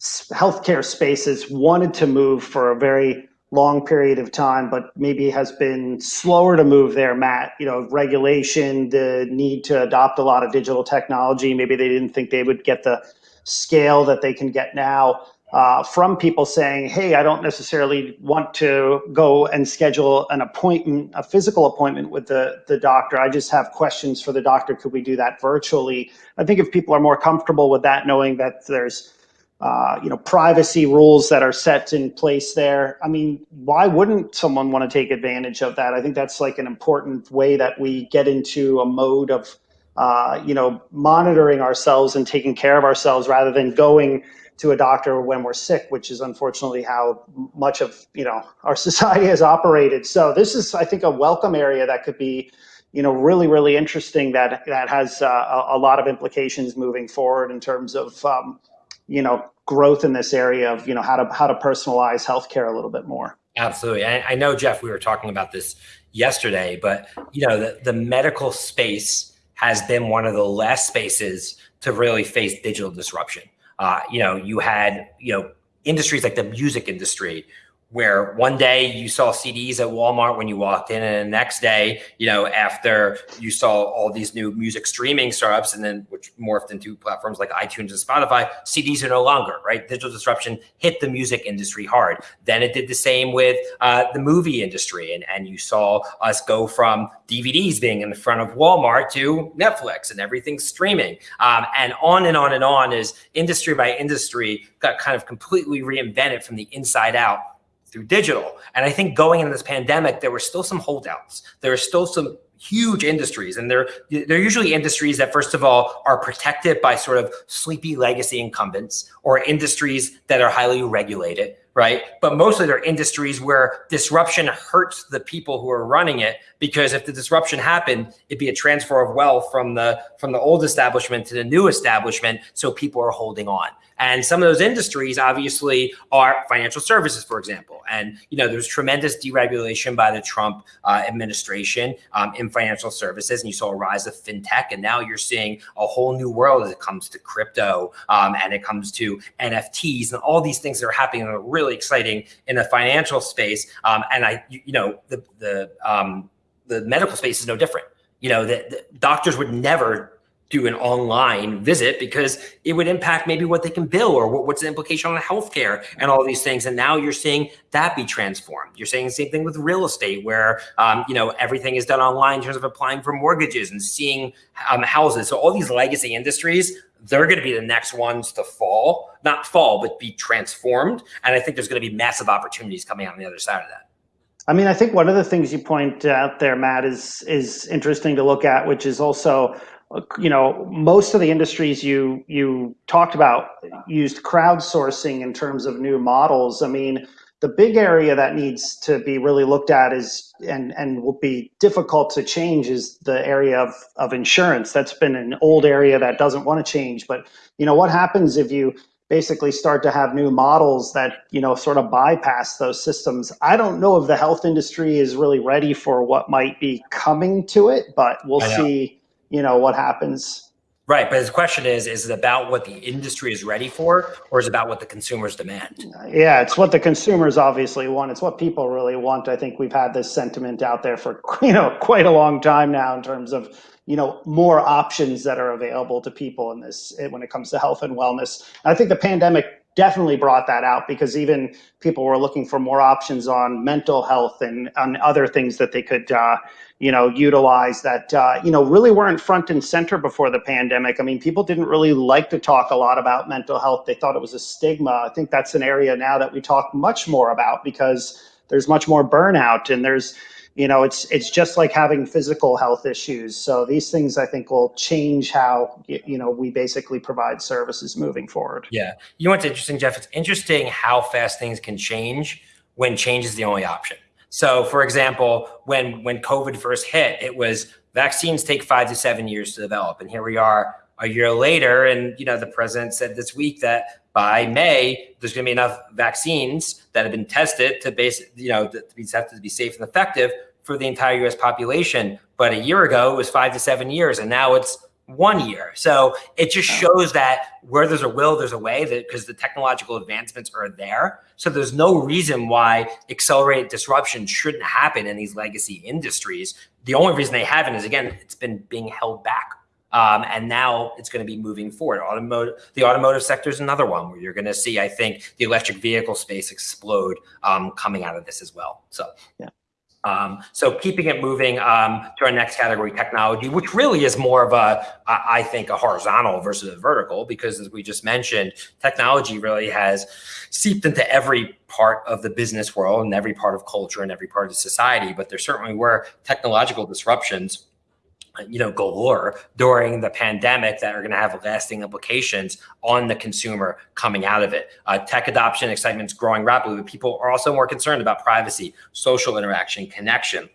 healthcare spaces wanted to move for a very long period of time, but maybe has been slower to move there, Matt. You know, regulation, the need to adopt a lot of digital technology. Maybe they didn't think they would get the scale that they can get now uh, from people saying, hey, I don't necessarily want to go and schedule an appointment, a physical appointment with the, the doctor. I just have questions for the doctor. Could we do that virtually? I think if people are more comfortable with that, knowing that there's uh, you know, privacy rules that are set in place there. I mean, why wouldn't someone want to take advantage of that? I think that's like an important way that we get into a mode of, uh, you know, monitoring ourselves and taking care of ourselves rather than going to a doctor when we're sick, which is unfortunately how much of you know our [LAUGHS] society has operated. So this is, I think, a welcome area that could be, you know, really really interesting. That that has uh, a, lot of implications moving forward in terms of, um, you know, growth in this area of you know how to how to personalize healthcare a little bit more. Absolutely, I, I know Jeff. We were talking about this yesterday, but you know, the the medical space has been one of the last spaces to really face digital disruption. Uh, you know, you had, you know, industries like the music industry where one day you saw CDs at Walmart when you walked in, and the next day, you know, after you saw all these new music streaming startups, and then which morphed into platforms like iTunes and Spotify, CDs are no longer right. Digital disruption hit the music industry hard. Then it did the same with uh, the movie industry, and and you saw us go from DVDs being in the front of Walmart to Netflix and everything streaming, um, and on and on and on as industry by industry got kind of completely reinvented from the inside out through digital. And I think going into this pandemic, there were still some holdouts. There are still some huge industries and they're they're usually industries that first of all are protected by sort of sleepy legacy incumbents or industries that are highly regulated right but mostly they're industries where disruption hurts the people who are running it because if the disruption happened it'd be a transfer of wealth from the from the old establishment to the new establishment so people are holding on and some of those industries obviously are financial services, for example. And, you know, there's tremendous deregulation by the Trump uh, administration um, in financial services. And you saw a rise of fintech. And now you're seeing a whole new world as it comes to crypto um, and it comes to NFTs and all these things that are happening that are really exciting in the financial space. Um, and I, you know, the, the, um, the medical space is no different. You know, the doctors would never do an online visit because it would impact maybe what they can bill or what, what's the implication on healthcare and all these things. And now you're seeing that be transformed. You're saying the same thing with real estate, where um, you know everything is done online in terms of applying for mortgages and seeing um, houses. So all these legacy industries, they're going to be the next ones to fall, not fall, but be transformed. And I think there's going to be massive opportunities coming out on the other side of that. I mean, I think one of the things you point out there, Matt, is is interesting to look at, which is also you know, most of the industries you you talked about used crowdsourcing in terms of new models. I mean, the big area that needs to be really looked at is and and will be difficult to change is the area of of insurance. That's been an old area that doesn't want to change. But you know, what happens if you basically start to have new models that you know sort of bypass those systems i don't know if the health industry is really ready for what might be coming to it but we'll see you know what happens. Right but his question is is it about what the industry is ready for or is it about what the consumers demand? Yeah it's what the consumers obviously want. It's what people really want. I think we've had this sentiment out there for [LAUGHS] you know quite a long time now in terms of you know more options that are available to people in this when it comes to health and wellness. I think the pandemic definitely brought that out because even people were looking for more options on mental health and on other things that they could uh, you know, utilize that, uh, you know, really weren't front and center before the pandemic. I mean, people didn't really like to talk a lot about mental health. They thought it was a stigma. I think that's an area now that we talk much more about because there's much more burnout and there's, you know, it's it's just like having physical health issues. So these things I think will change how you know we basically provide services moving forward. Yeah, you know what's interesting, Jeff? It's interesting how fast things can change when change is the only option. So, for example, when when COVID first hit, it was vaccines take five to seven years to develop, and here we are a year later, and you know the president said this week that by May there's going to be enough vaccines that have been tested to base you know to be tested to be safe and effective for the entire U.S. population. But a year ago it was five to seven years, and now it's one year. So it just shows that where there's a will, there's a way that because the technological advancements are there. So there's no reason why accelerated disruption shouldn't happen in these legacy industries. The only reason they haven't is again, it's been being held back. Um, and now it's going to be moving forward. Automotive, the automotive sector is another one where you're going to see, I think, the electric vehicle space explode um, coming out of this as well. So, yeah. Um, so keeping it moving um, to our next category, technology, which really is more of a, I think, a horizontal versus a vertical, because as we just mentioned, technology really has seeped into every part of the business world and every part of culture and every part of society. But there certainly were technological disruptions you know, galore during the pandemic that are going to have lasting implications on the consumer coming out of it. Uh, tech adoption excitement is growing rapidly, but people are also more concerned about privacy, social interaction, connection.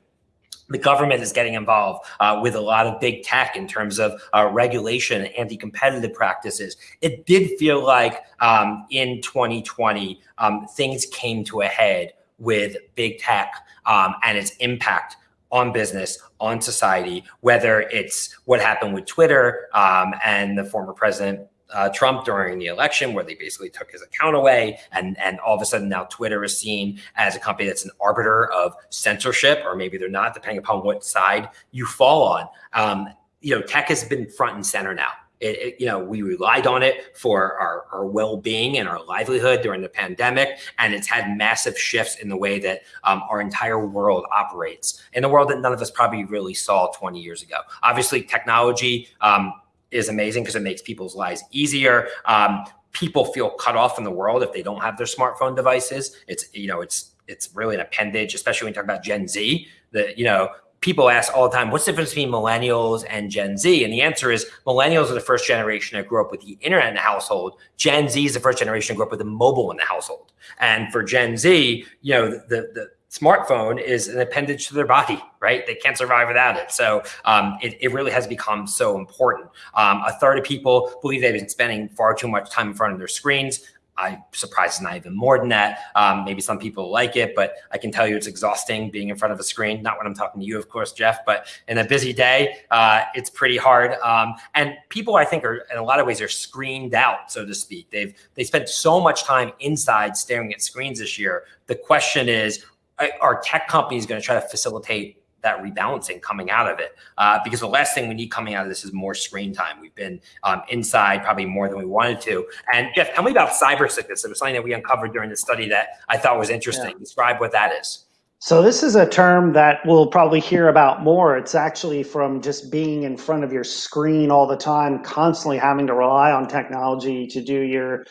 The government is getting involved uh, with a lot of big tech in terms of uh, regulation and anti-competitive practices. It did feel like um, in 2020, um, things came to a head with big tech um, and its impact on business, on society, whether it's what happened with Twitter um, and the former president uh, Trump during the election, where they basically took his account away, and and all of a sudden now Twitter is seen as a company that's an arbiter of censorship, or maybe they're not, depending upon what side you fall on. Um, you know, tech has been front and center now. It, it, you know, we relied on it for our, our well-being and our livelihood during the pandemic, and it's had massive shifts in the way that um, our entire world operates in a world that none of us probably really saw 20 years ago. Obviously, technology um, is amazing because it makes people's lives easier. Um, people feel cut off from the world if they don't have their smartphone devices. It's you know, it's it's really an appendage, especially when you talk about Gen Z. That you know, people ask all the time, what's the difference between millennials and Gen Z? And the answer is millennials are the first generation that grew up with the internet in the household. Gen Z is the first generation that grew up with the mobile in the household. And for Gen Z, you know, the, the smartphone is an appendage to their body, right? They can't survive without it. So um, it, it really has become so important. Um, a third of people believe they've been spending far too much time in front of their screens. I'm surprised it's not even more than that. Um, maybe some people like it, but I can tell you it's exhausting being in front of a screen. Not when I'm talking to you, of course, Jeff, but in a busy day, uh, it's pretty hard. Um, and people, I think, are in a lot of ways are screened out, so to speak. They've they spent so much time inside staring at screens this year. The question is, are tech companies going to try to facilitate that rebalancing coming out of it. Uh, because the last thing we need coming out of this is more screen time. We've been um, inside probably more than we wanted to. And Jeff, tell me about cyber sickness. It was something that we uncovered during the study that I thought was interesting. Yeah. Describe what that is. So this is a term that we'll probably hear about more. It's actually from just being in front of your screen all the time, constantly having to rely on technology to do your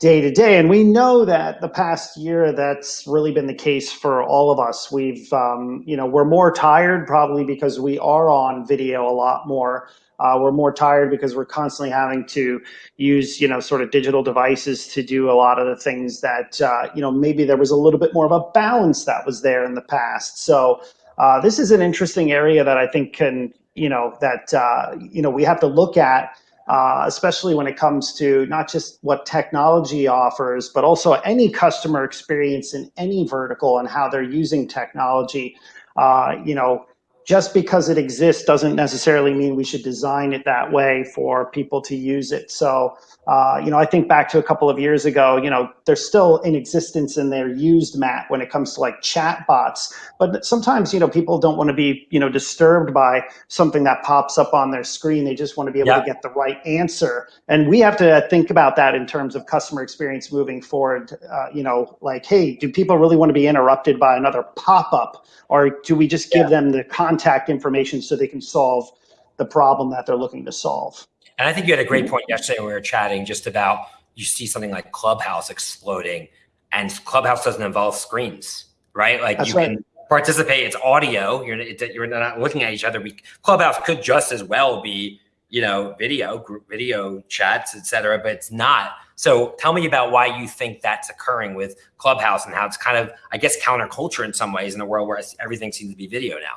day to day. And we know that the past year, that's really been the case for all of us. We've, um, you know, we're more tired probably because we are on video a lot more. Uh, we're more tired because we're constantly having to use, you know, sort of digital devices to do a lot of the things that, uh, you know, maybe there was a little bit more of a balance that was there in the past. So uh, this is an interesting area that I think can, you know, that, uh, you know, we have to look at uh, especially when it comes to not just what technology offers, but also any customer experience in any vertical and how they're using technology. Uh, you know, just because it exists doesn't necessarily mean we should design it that way for people to use it. So, uh, you know, I think back to a couple of years ago, you know, they're still in existence and they're used, Matt, when it comes to like chat bots. But sometimes, you know, people don't want to be, you know, disturbed by something that pops up on their screen. They just want to be able yeah. to get the right answer. And we have to think about that in terms of customer experience moving forward. Uh, you know, like, hey, do people really want to be interrupted by another pop up? Or do we just give yeah. them the contact information so they can solve the problem that they're looking to solve? And I think you had a great mm-hmm. point yesterday when we were chatting just about you see something like Clubhouse exploding, and Clubhouse doesn't involve screens, right? Like That's you right. can participate. It's audio. You're you're not looking at each other. We, Clubhouse could just as well be you know video, group video chats, etc. But it's not. So tell me about why you think that's occurring with Clubhouse and how it's kind of, I guess, counterculture in some ways in a world where everything seems to be video now.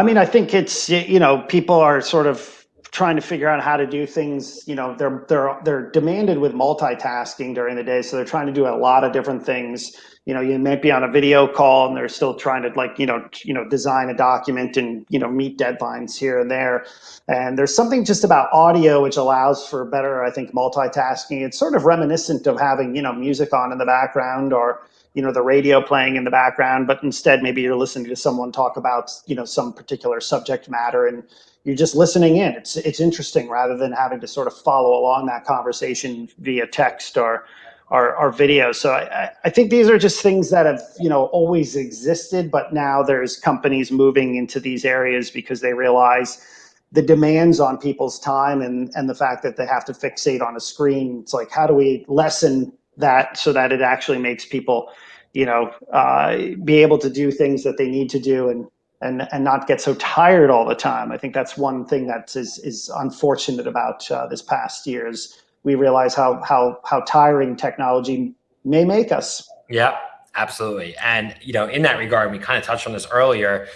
I mean, I think it's, you know, people are sort of trying to figure out how to do things you know they're they're they're demanded with multitasking during the day so they're trying to do a lot of different things. You know you might be on a video call and they're still trying to like you know you know design a document and you know meet deadlines here and there. And there's something just about audio which allows for better i think multitasking. It's sort of reminiscent of having you know music on in the background or you know the radio playing in the background but instead maybe you're listening to someone talk about you know some particular subject matter and you're just listening in. It's it's interesting rather than having to sort of follow along that conversation via text or or, or video. So I, I think these are just things that have you know always existed, but now there's companies moving into these areas because they realize the demands on people's time and and the fact that they have to fixate on a screen. It's like how do we lessen that so that it actually makes people you know uh, be able to do things that they need to do and and and not get so tired all the time. I think that's one thing that is is unfortunate about uh, this past year is we realize how how how tiring technology may make us. Yeah, absolutely. And you know, in that regard, we kind of touched on this earlier.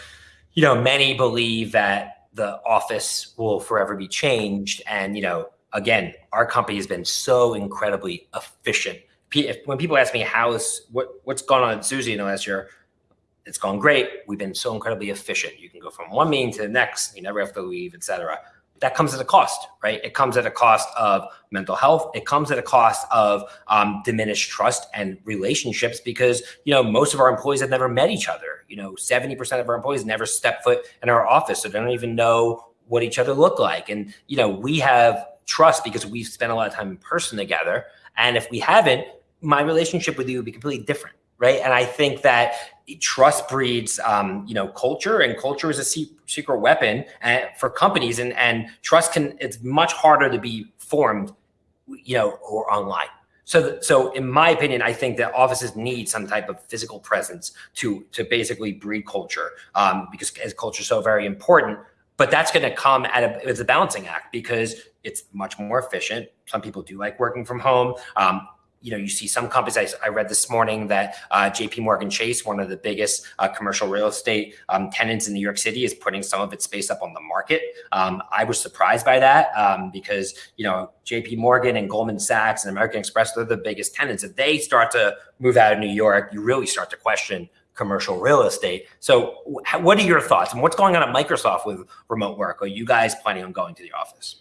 You know, many believe that the office will forever be changed, and you know, again, our company has been so incredibly efficient. When people ask me how's what what's gone on at Suzy in the last year, it's gone great. We've been so incredibly efficient. You can go from one meeting to the next. You never have to leave, etc. That comes at a cost, right? It comes at a cost of mental health. It comes at a cost of um, diminished trust and relationships because you know most of our employees have never met each other. You know, seventy percent of our employees never step foot in our office, so they don't even know what each other look like. And you know, we have trust because we've spent a lot of time in person together. And if we haven't, my relationship with you would be completely different right? And I think that trust breeds, um, you know, culture, and culture is a secret weapon uh, for companies, and and trust can it's much harder to be formed, you know, or online. So, so in my opinion, I think that offices need some type of physical presence to to basically breed culture, um, because as culture is so very important. But that's going to come at a it's a balancing act because it's much more efficient. Some people do like working from home. Um, you know, you see some companies. I, I read this morning that uh, J.P. Morgan Chase, one of the biggest uh, commercial real estate um, tenants in New York City, is putting some of its space up on the market. Um, I was surprised by that um, because you know J.P. Morgan and Goldman Sachs and American Express they're the biggest tenants. If they start to move out of New York, you really start to question commercial real estate. So, what are your thoughts and what's going on at Microsoft with remote work? Are you guys planning on going to the office?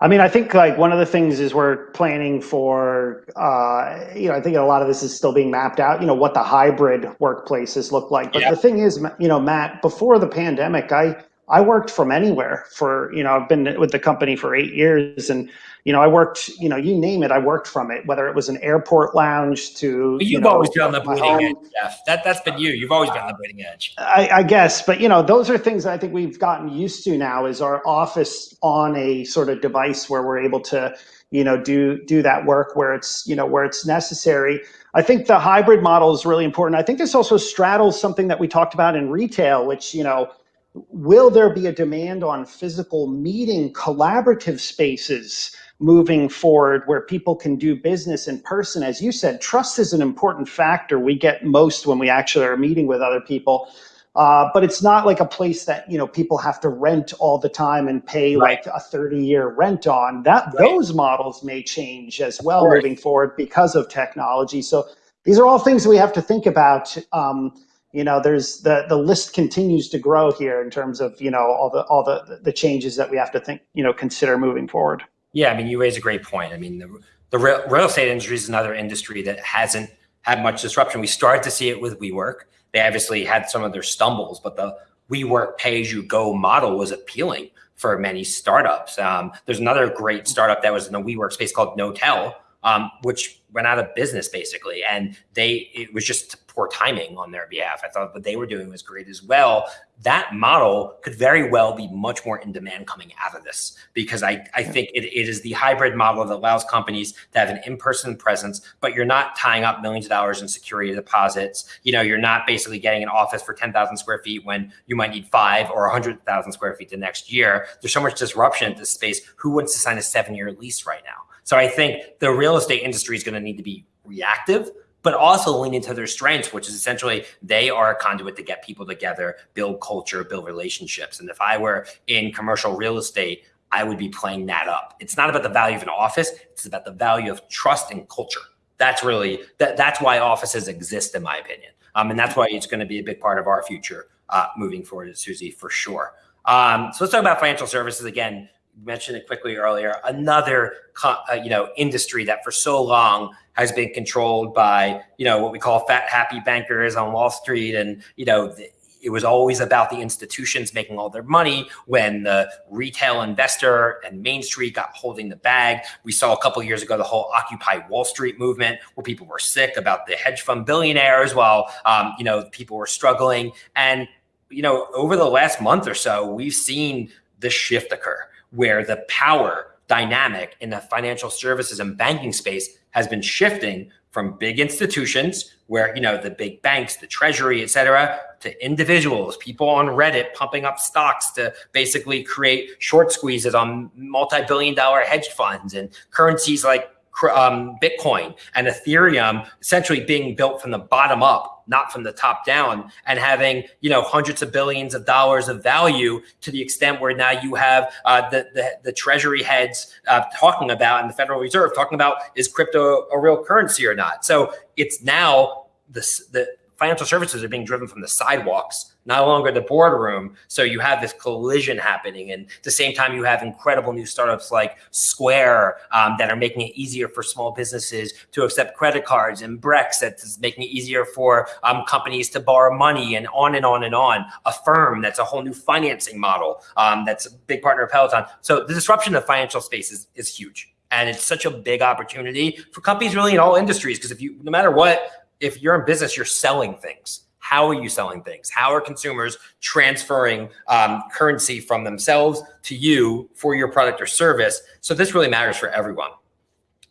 I mean, I think like one of the things is we're planning for, uh, you know, I think a lot of this is still being mapped out, you know, what the hybrid workplaces look like. But Yeah. the thing is, you know, Matt, before the pandemic, I, I worked from anywhere for, you know, I've been with the company for eight years and, you know, I worked, you know, you name it, I worked from it, whether it was an airport lounge to, But you you've know, always been on the bleeding edge, Jeff. That that's been you. You've always been on the bleeding edge. I, I guess, but you know, those are things that I think we've gotten used to now. Is our office on a sort of device where we're able to, you know, do do that work where it's you know where it's necessary. I think the hybrid model is really important. I think this also straddles something that we talked about in retail, which you know, will there be a demand on physical meeting collaborative spaces? Moving forward where people can do business in person. As you said trust is an important factor we get most when we actually are meeting with other people. Uh, but it's not like a place that you know people have to rent all the time and pay Right. like a 30 year rent on. That Right. those models may change as well moving forward because of technology. So these are all things we have to think about. Um, you know there's the the list continues to grow here in terms of you know all the all the the changes that we have to think you know consider moving forward Yeah, I mean, you raise a great point. I mean, the, the real, real estate industry is another industry that hasn't had much disruption. We started to see it with WeWork. They obviously had some of their stumbles, but the WeWork pay-as-you-go model was appealing for many startups. Um, there's another great startup that was in the WeWork space called Knotel, um, which went out of business basically, and they it was just poor timing on their behalf. I thought what they were doing was great as well. That model could very well be much more in demand coming out of this because I, I think it, it is the hybrid model that allows companies to have an in-person presence, but you're not tying up millions of dollars in security deposits. You know, you're not basically getting an office for 10,000 square feet when you might need five or 100,000 square feet the next year. There's so much disruption in this space. Who wants to sign a seven-year lease right now? So I think the real estate industry is going to need to be reactive, but also lean into their strengths, which is essentially they are a conduit to get people together, build culture, build relationships. And if I were in commercial real estate, I would be playing that up. It's not about the value of an office, it's about the value of trust and culture. That's really that that's why offices exist, in my opinion. Um, and that's why it's going to be a big part of our future uh, moving forward, Suzy, for sure. Um, so let's talk about financial services again mentioned it quickly earlier, another uh, you know industry that for so long has been controlled by you know what we call fat happy bankers on Wall Street, and you know it was always about the institutions making all their money when the retail investor and Main Street got holding the bag. We saw a couple years ago the whole Occupy Wall Street movement, where people were sick about the hedge fund billionaires, while um, you know people were struggling. And you know over the last month or so, we've seen this shift occur where the power dynamic in the financial services and banking space has been shifting from big institutions where you know the big banks the treasury et cetera to individuals people on reddit pumping up stocks to basically create short squeezes on multi-billion dollar hedge funds and currencies like um, Bitcoin and Ethereum essentially being built from the bottom up, not from the top down, and having you know hundreds of billions of dollars of value to the extent where now you have uh, the, the the Treasury heads uh, talking about and the Federal Reserve talking about is crypto a real currency or not. So it's now the the financial services are being driven from the sidewalks, no longer the boardroom. So you have this collision happening. And at the same time, you have incredible new startups like Square um, that are making it easier for small businesses to accept credit cards and Brex that's making it easier for um, companies to borrow money and on and on and on. Affirm that's a whole new financing model um, that's a big partner of Peloton. So the disruption of financial space is, is huge. And it's such a big opportunity for companies really in all industries. Because if you, no matter what, if you're in business, you're selling things. How are you selling things? How are consumers transferring um, currency from themselves to you for your product or service? So this really matters for everyone.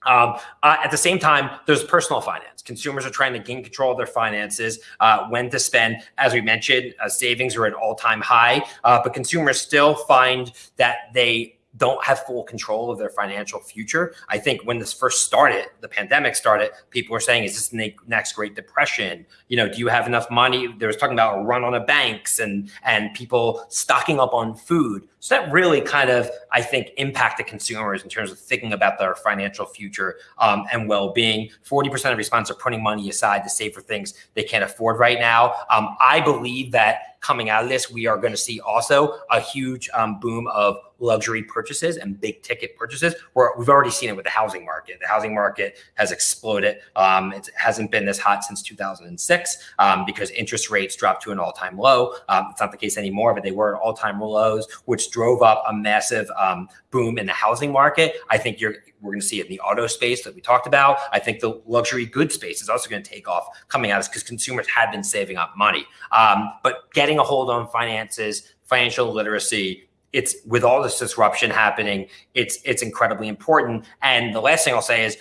Um, uh, at the same time, there's personal finance. Consumers are trying to gain control of their finances, uh, when to spend. As we mentioned, uh, savings are at all-time high, uh, but consumers still find that they don't have full control of their financial future. I think when this first started, the pandemic started, people were saying, is this the next Great Depression? You know, do you have enough money? There was talking about a run on the banks and and people stocking up on food. So that really kind of, I think, impacted consumers in terms of thinking about their financial future um, and well-being. 40% of respondents are putting money aside to save for things they can't afford right now. Um, I believe that coming out of this, we are going to see also a huge um, boom of luxury purchases and big ticket purchases. Where we've already seen it with the housing market. The housing market has exploded. Um, it hasn't been this hot since 2006 um, because interest rates dropped to an all-time low. Um, it's not the case anymore, but they were at all-time lows, which drove up a massive um, boom in the housing market. I think you're we're going to see it in the auto space that we talked about. I think the luxury goods space is also going to take off coming out because consumers had been saving up money. Um, but getting a hold on finances, financial literacy, it's with all this disruption happening, it's it's incredibly important. And the last thing I'll say is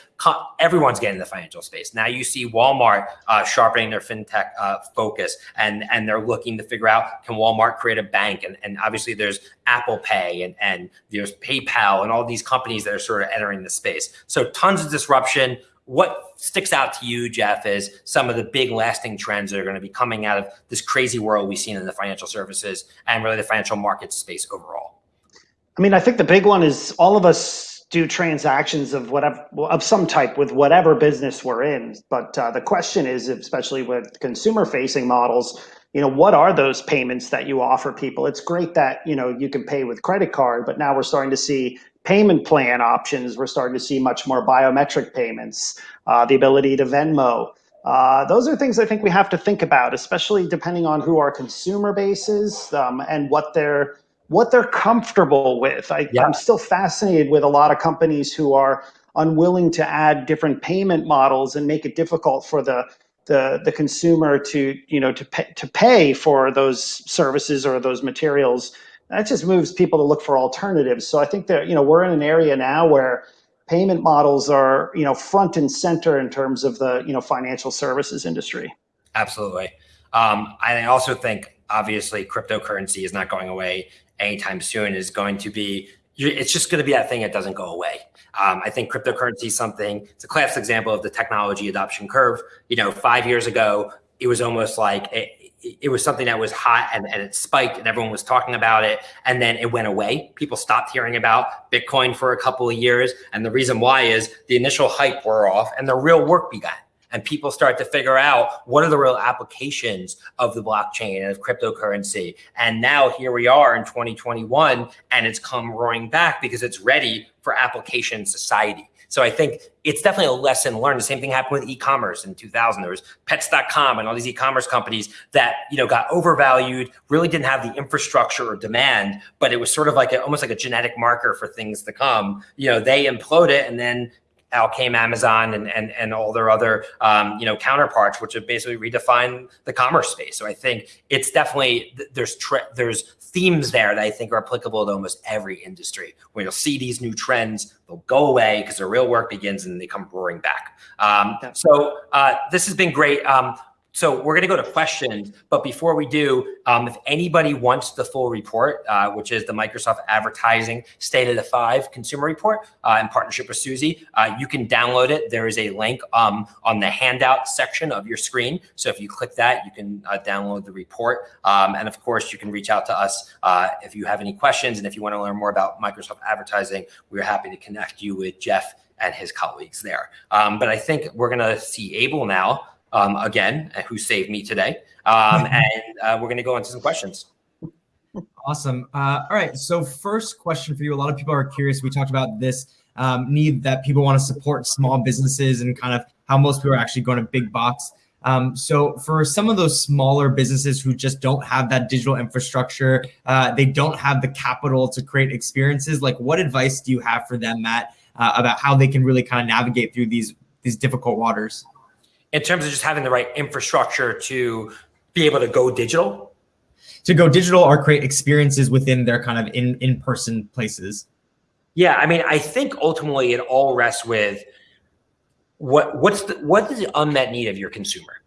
everyone's getting the financial space now. You see Walmart uh, sharpening their fintech uh, focus, and and they're looking to figure out can Walmart create a bank, and and obviously there's Apple Pay and and there's PayPal and all these companies that are sort of entering the space. So tons of disruption what sticks out to you, Jeff, is some of the big lasting trends that are going to be coming out of this crazy world we've seen in the financial services and really the financial markets space overall? I mean, I think the big one is all of us do transactions of whatever of some type with whatever business we're in. But uh, the question is, especially with consumer-facing models, you know, what are those payments that you offer people? It's great that you know you can pay with credit card, but now we're starting to see payment plan options. We're starting to see much more biometric payments, uh, the ability to Venmo. Uh, those are things I think we have to think about, especially depending on who our consumer base is um, and what they're what they're comfortable with. I, yeah. I'm still fascinated with a lot of companies who are unwilling to add different payment models and make it difficult for the the, the consumer to you know to pay, to pay for those services or those materials that just moves people to look for alternatives. So I think that, you know, we're in an area now where payment models are, you know, front and center in terms of the, you know, financial services industry. Absolutely. Um, I also think obviously cryptocurrency is not going away anytime soon is going to be it's just going to be that thing that doesn't go away. Um, I think cryptocurrency is something, it's a classic example of the technology adoption curve. You know, five years ago, it was almost like it was something that was hot and, and it spiked and everyone was talking about it. And then it went away. People stopped hearing about bitcoin for a couple of years. And the reason why is the initial hype wore off and the real work began. And people start to figure out what are the real applications of the blockchain and of cryptocurrency. And now here we are in 2021 and it's come roaring back because it's ready for application society so I think it's definitely a lesson learned. The same thing happened with e-commerce in 2000. There was pets.com and all these e-commerce companies that, you know, got overvalued, really didn't have the infrastructure or demand, but it was sort of like a, almost like a genetic marker for things to come. You know, they implode it and then out came Amazon and and and all their other um, you know counterparts, which have basically redefined the commerce space. So I think it's definitely there's there's themes there that I think are applicable to almost every industry. Where you'll see these new trends, they'll go away because the real work begins and they come roaring back. Um, so uh, this has been great. Um, so we're going to go to questions, but before we do, um, if anybody wants the full report, uh, which is the Microsoft Advertising State of the Five Consumer Report uh, in partnership with Suzy, uh, you can download it. There is a link um, on the handout section of your screen. So if you click that, you can uh, download the report. Um, and of course, you can reach out to us uh, if you have any questions. And if you want to learn more about Microsoft Advertising, we're happy to connect you with Jeff and his colleagues there. Um, but I think we're going to see Abel now um, again, uh, who saved me today. Um, [LAUGHS] and uh, we're going to go into some questions. Awesome. Uh, all right. So first question for you. A lot of people are curious. We talked about this um, need that people want to support small businesses and kind of how most people are actually going to big box. Um, so for some of those smaller businesses who just don't have that digital infrastructure, uh, they don't have the capital to create experiences. Like, what advice do you have for them, Matt, uh, about how they can really kind of navigate through these these difficult waters? In terms of just having the right infrastructure to be able to go digital? To go digital or create experiences within their kind of in in person places. Yeah, I mean, I think ultimately it all rests with what what's the what is the unmet need of your consumer,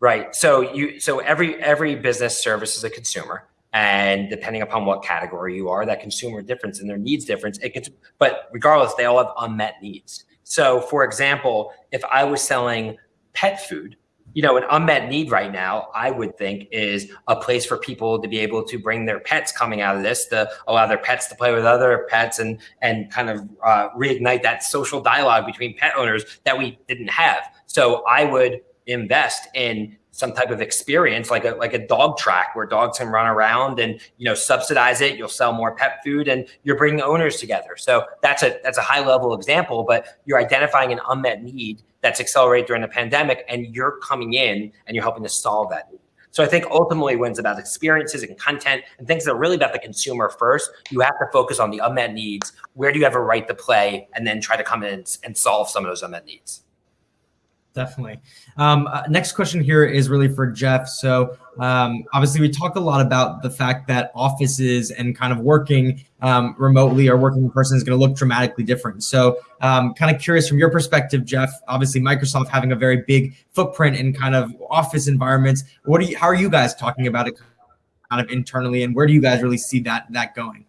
right? So you so every every business service is a consumer, and depending upon what category you are, that consumer difference and their needs difference. It gets, but regardless, they all have unmet needs. So, for example, if I was selling pet food you know, an unmet need right now, I would think, is a place for people to be able to bring their pets coming out of this, to allow their pets to play with other pets and and kind of uh, reignite that social dialogue between pet owners that we didn't have. So I would invest in some type of experience like a like a dog track where dogs can run around and you know subsidize it you'll sell more pet food and you're bringing owners together so that's a that's a high level example but you're identifying an unmet need that's accelerated during the pandemic and you're coming in and you're helping to solve that need so I think ultimately when it's about experiences and content and things that are really about the consumer first, you have to focus on the unmet needs. Where do you have a right to play? And then try to come in and solve some of those unmet needs. Definitely. Um, uh, next question here is really for Jeff. So um, obviously we talked a lot about the fact that offices and kind of working um, remotely or working in person is going to look dramatically different. So um, kind of curious from your perspective, Jeff, obviously Microsoft having a very big footprint in kind of office environments. What do you, how are you guys talking about it kind of internally and where do you guys really see that, that going?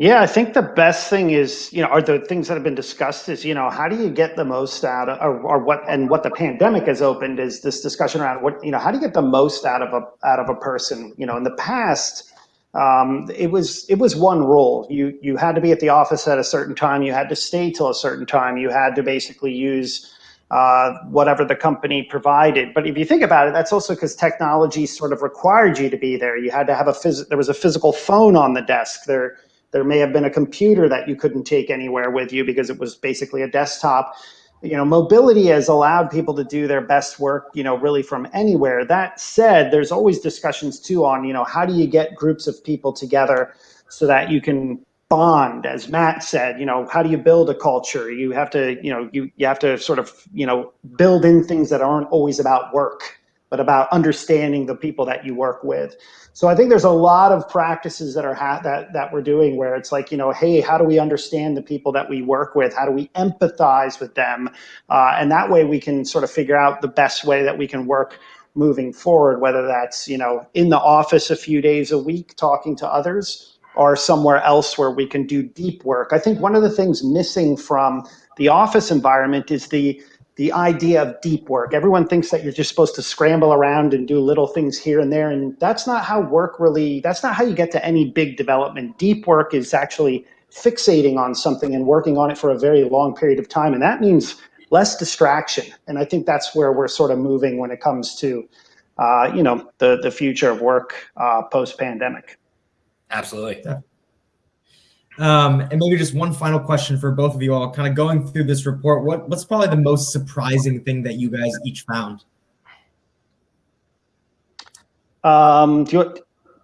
Yeah, I think the best thing is, you know, are the things that have been discussed is, you know, how do you get the most out of, or, or, what, and what the pandemic has opened is this discussion around what, you know, how do you get the most out of a, out of a person? You know, in the past, um, it was, it was one rule. You, you had to be at the office at a certain time. You had to stay till a certain time. You had to basically use, uh, whatever the company provided. But if you think about it, that's also because technology sort of required you to be there. You had to have a phys- there was a physical phone on the desk. There there may have been a computer that you couldn't take anywhere with you because it was basically a desktop. You know, mobility has allowed people to do their best work, you know, really from anywhere. That said, there's always discussions too on, you know, how do you get groups of people together so that you can bond as matt said you know how do you build a culture you have to you know you, you have to sort of you know build in things that aren't always about work but about understanding the people that you work with. So I think there's a lot of practices that are that that we're doing where it's like, you know, hey, how do we understand the people that we work with? How do we empathize with them? Uh, and that way we can sort of figure out the best way that we can work moving forward, whether that's, you know, in the office a few days a week talking to others or somewhere else where we can do deep work. I think one of the things missing from the office environment is the the idea of deep work. Everyone thinks that you're just supposed to scramble around and do little things here and there. And that's not how work really, that's not how you get to any big development. Deep work is actually fixating on something and working on it for a very long period of time. And that means less distraction. And I think that's where we're sort of moving when it comes to, uh, you know, the, the future of work uh, post pandemic. Absolutely. Yeah. Um, and maybe just one final question for both of you all, kind of going through this report. What what's probably the most surprising thing that you guys each found? Um, do you,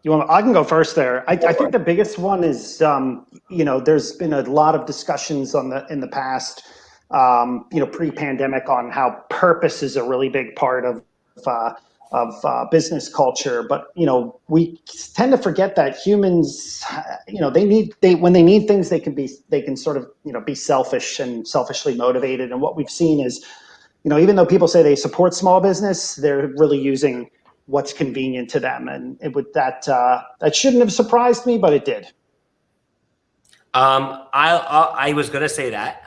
you want? I can go first there. I, I think the biggest one is, um, you know, there's been a lot of discussions on the in the past, um, you know, pre-pandemic on how purpose is a really big part of uh, of uh, business culture but you know we tend to forget that humans you know they need they when they need things they can be they can sort of you know be selfish and selfishly motivated. And what we've seen is you know even though people say they support small business they're really using what's convenient to them. And it would that uh, that shouldn't have surprised me but it did. Um, I, I, I was going to say that,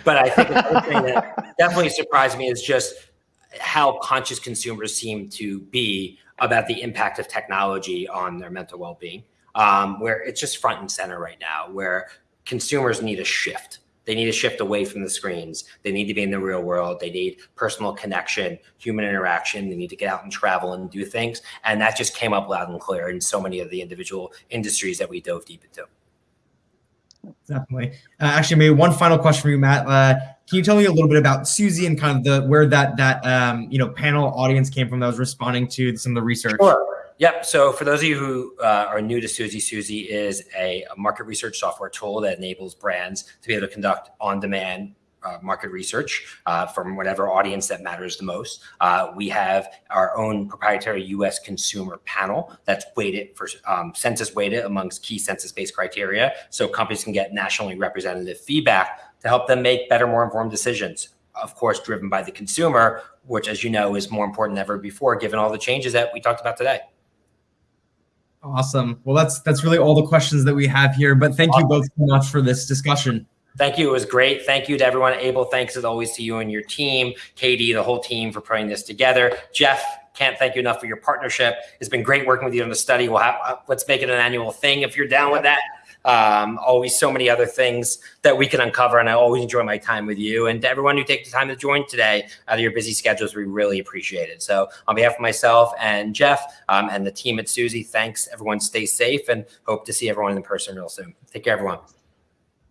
[LAUGHS] but I think the thing that [LAUGHS] definitely surprised me is just how conscious consumers seem to be about the impact of technology on their mental well-being um, where it's just front and center right now where consumers need a shift. They need to shift away from the screens. They need to be in the real world. They need personal connection human interaction. They need to get out and travel and do things. And that just came up loud and clear in so many of the individual industries that we dove deep into. Definitely. Uh, actually maybe one final question for you matt. Uh, can you tell me a little bit about Suzy and kind of the where that that um, you know panel audience came from that was responding to some of the research? Sure. Yep. So for those of you who uh, are new to Suzy, Suzy is a, a, market research software tool that enables brands to be able to conduct on-demand uh, market research uh, from whatever audience that matters the most. Uh, we have our own proprietary U.S. consumer panel that's weighted for um, census weighted amongst key census-based criteria, so companies can get nationally representative feedback to help them make better, more informed decisions. Of course, driven by the consumer, which, as you know, is more important than ever before, given all the changes that we talked about today. Awesome. Well, that's that's really all the questions that we have here. But thank awesome. you both so much for this discussion. Thank you. It was great. Thank you to everyone. Abel, thanks as always to you and your team, Katie, the whole team for putting this together. Jeff, can't thank you enough for your partnership. It's been great working with you on the study. We'll have uh, let's make it an annual thing if you're down with that. Um, always so many other things that we can uncover, and I always enjoy my time with you. And to everyone who takes the time to join today out of your busy schedules, we really appreciate it. So, on behalf of myself and Jeff um, and the team at Suzy, thanks. Everyone, stay safe, and hope to see everyone in person real soon. Take care, everyone.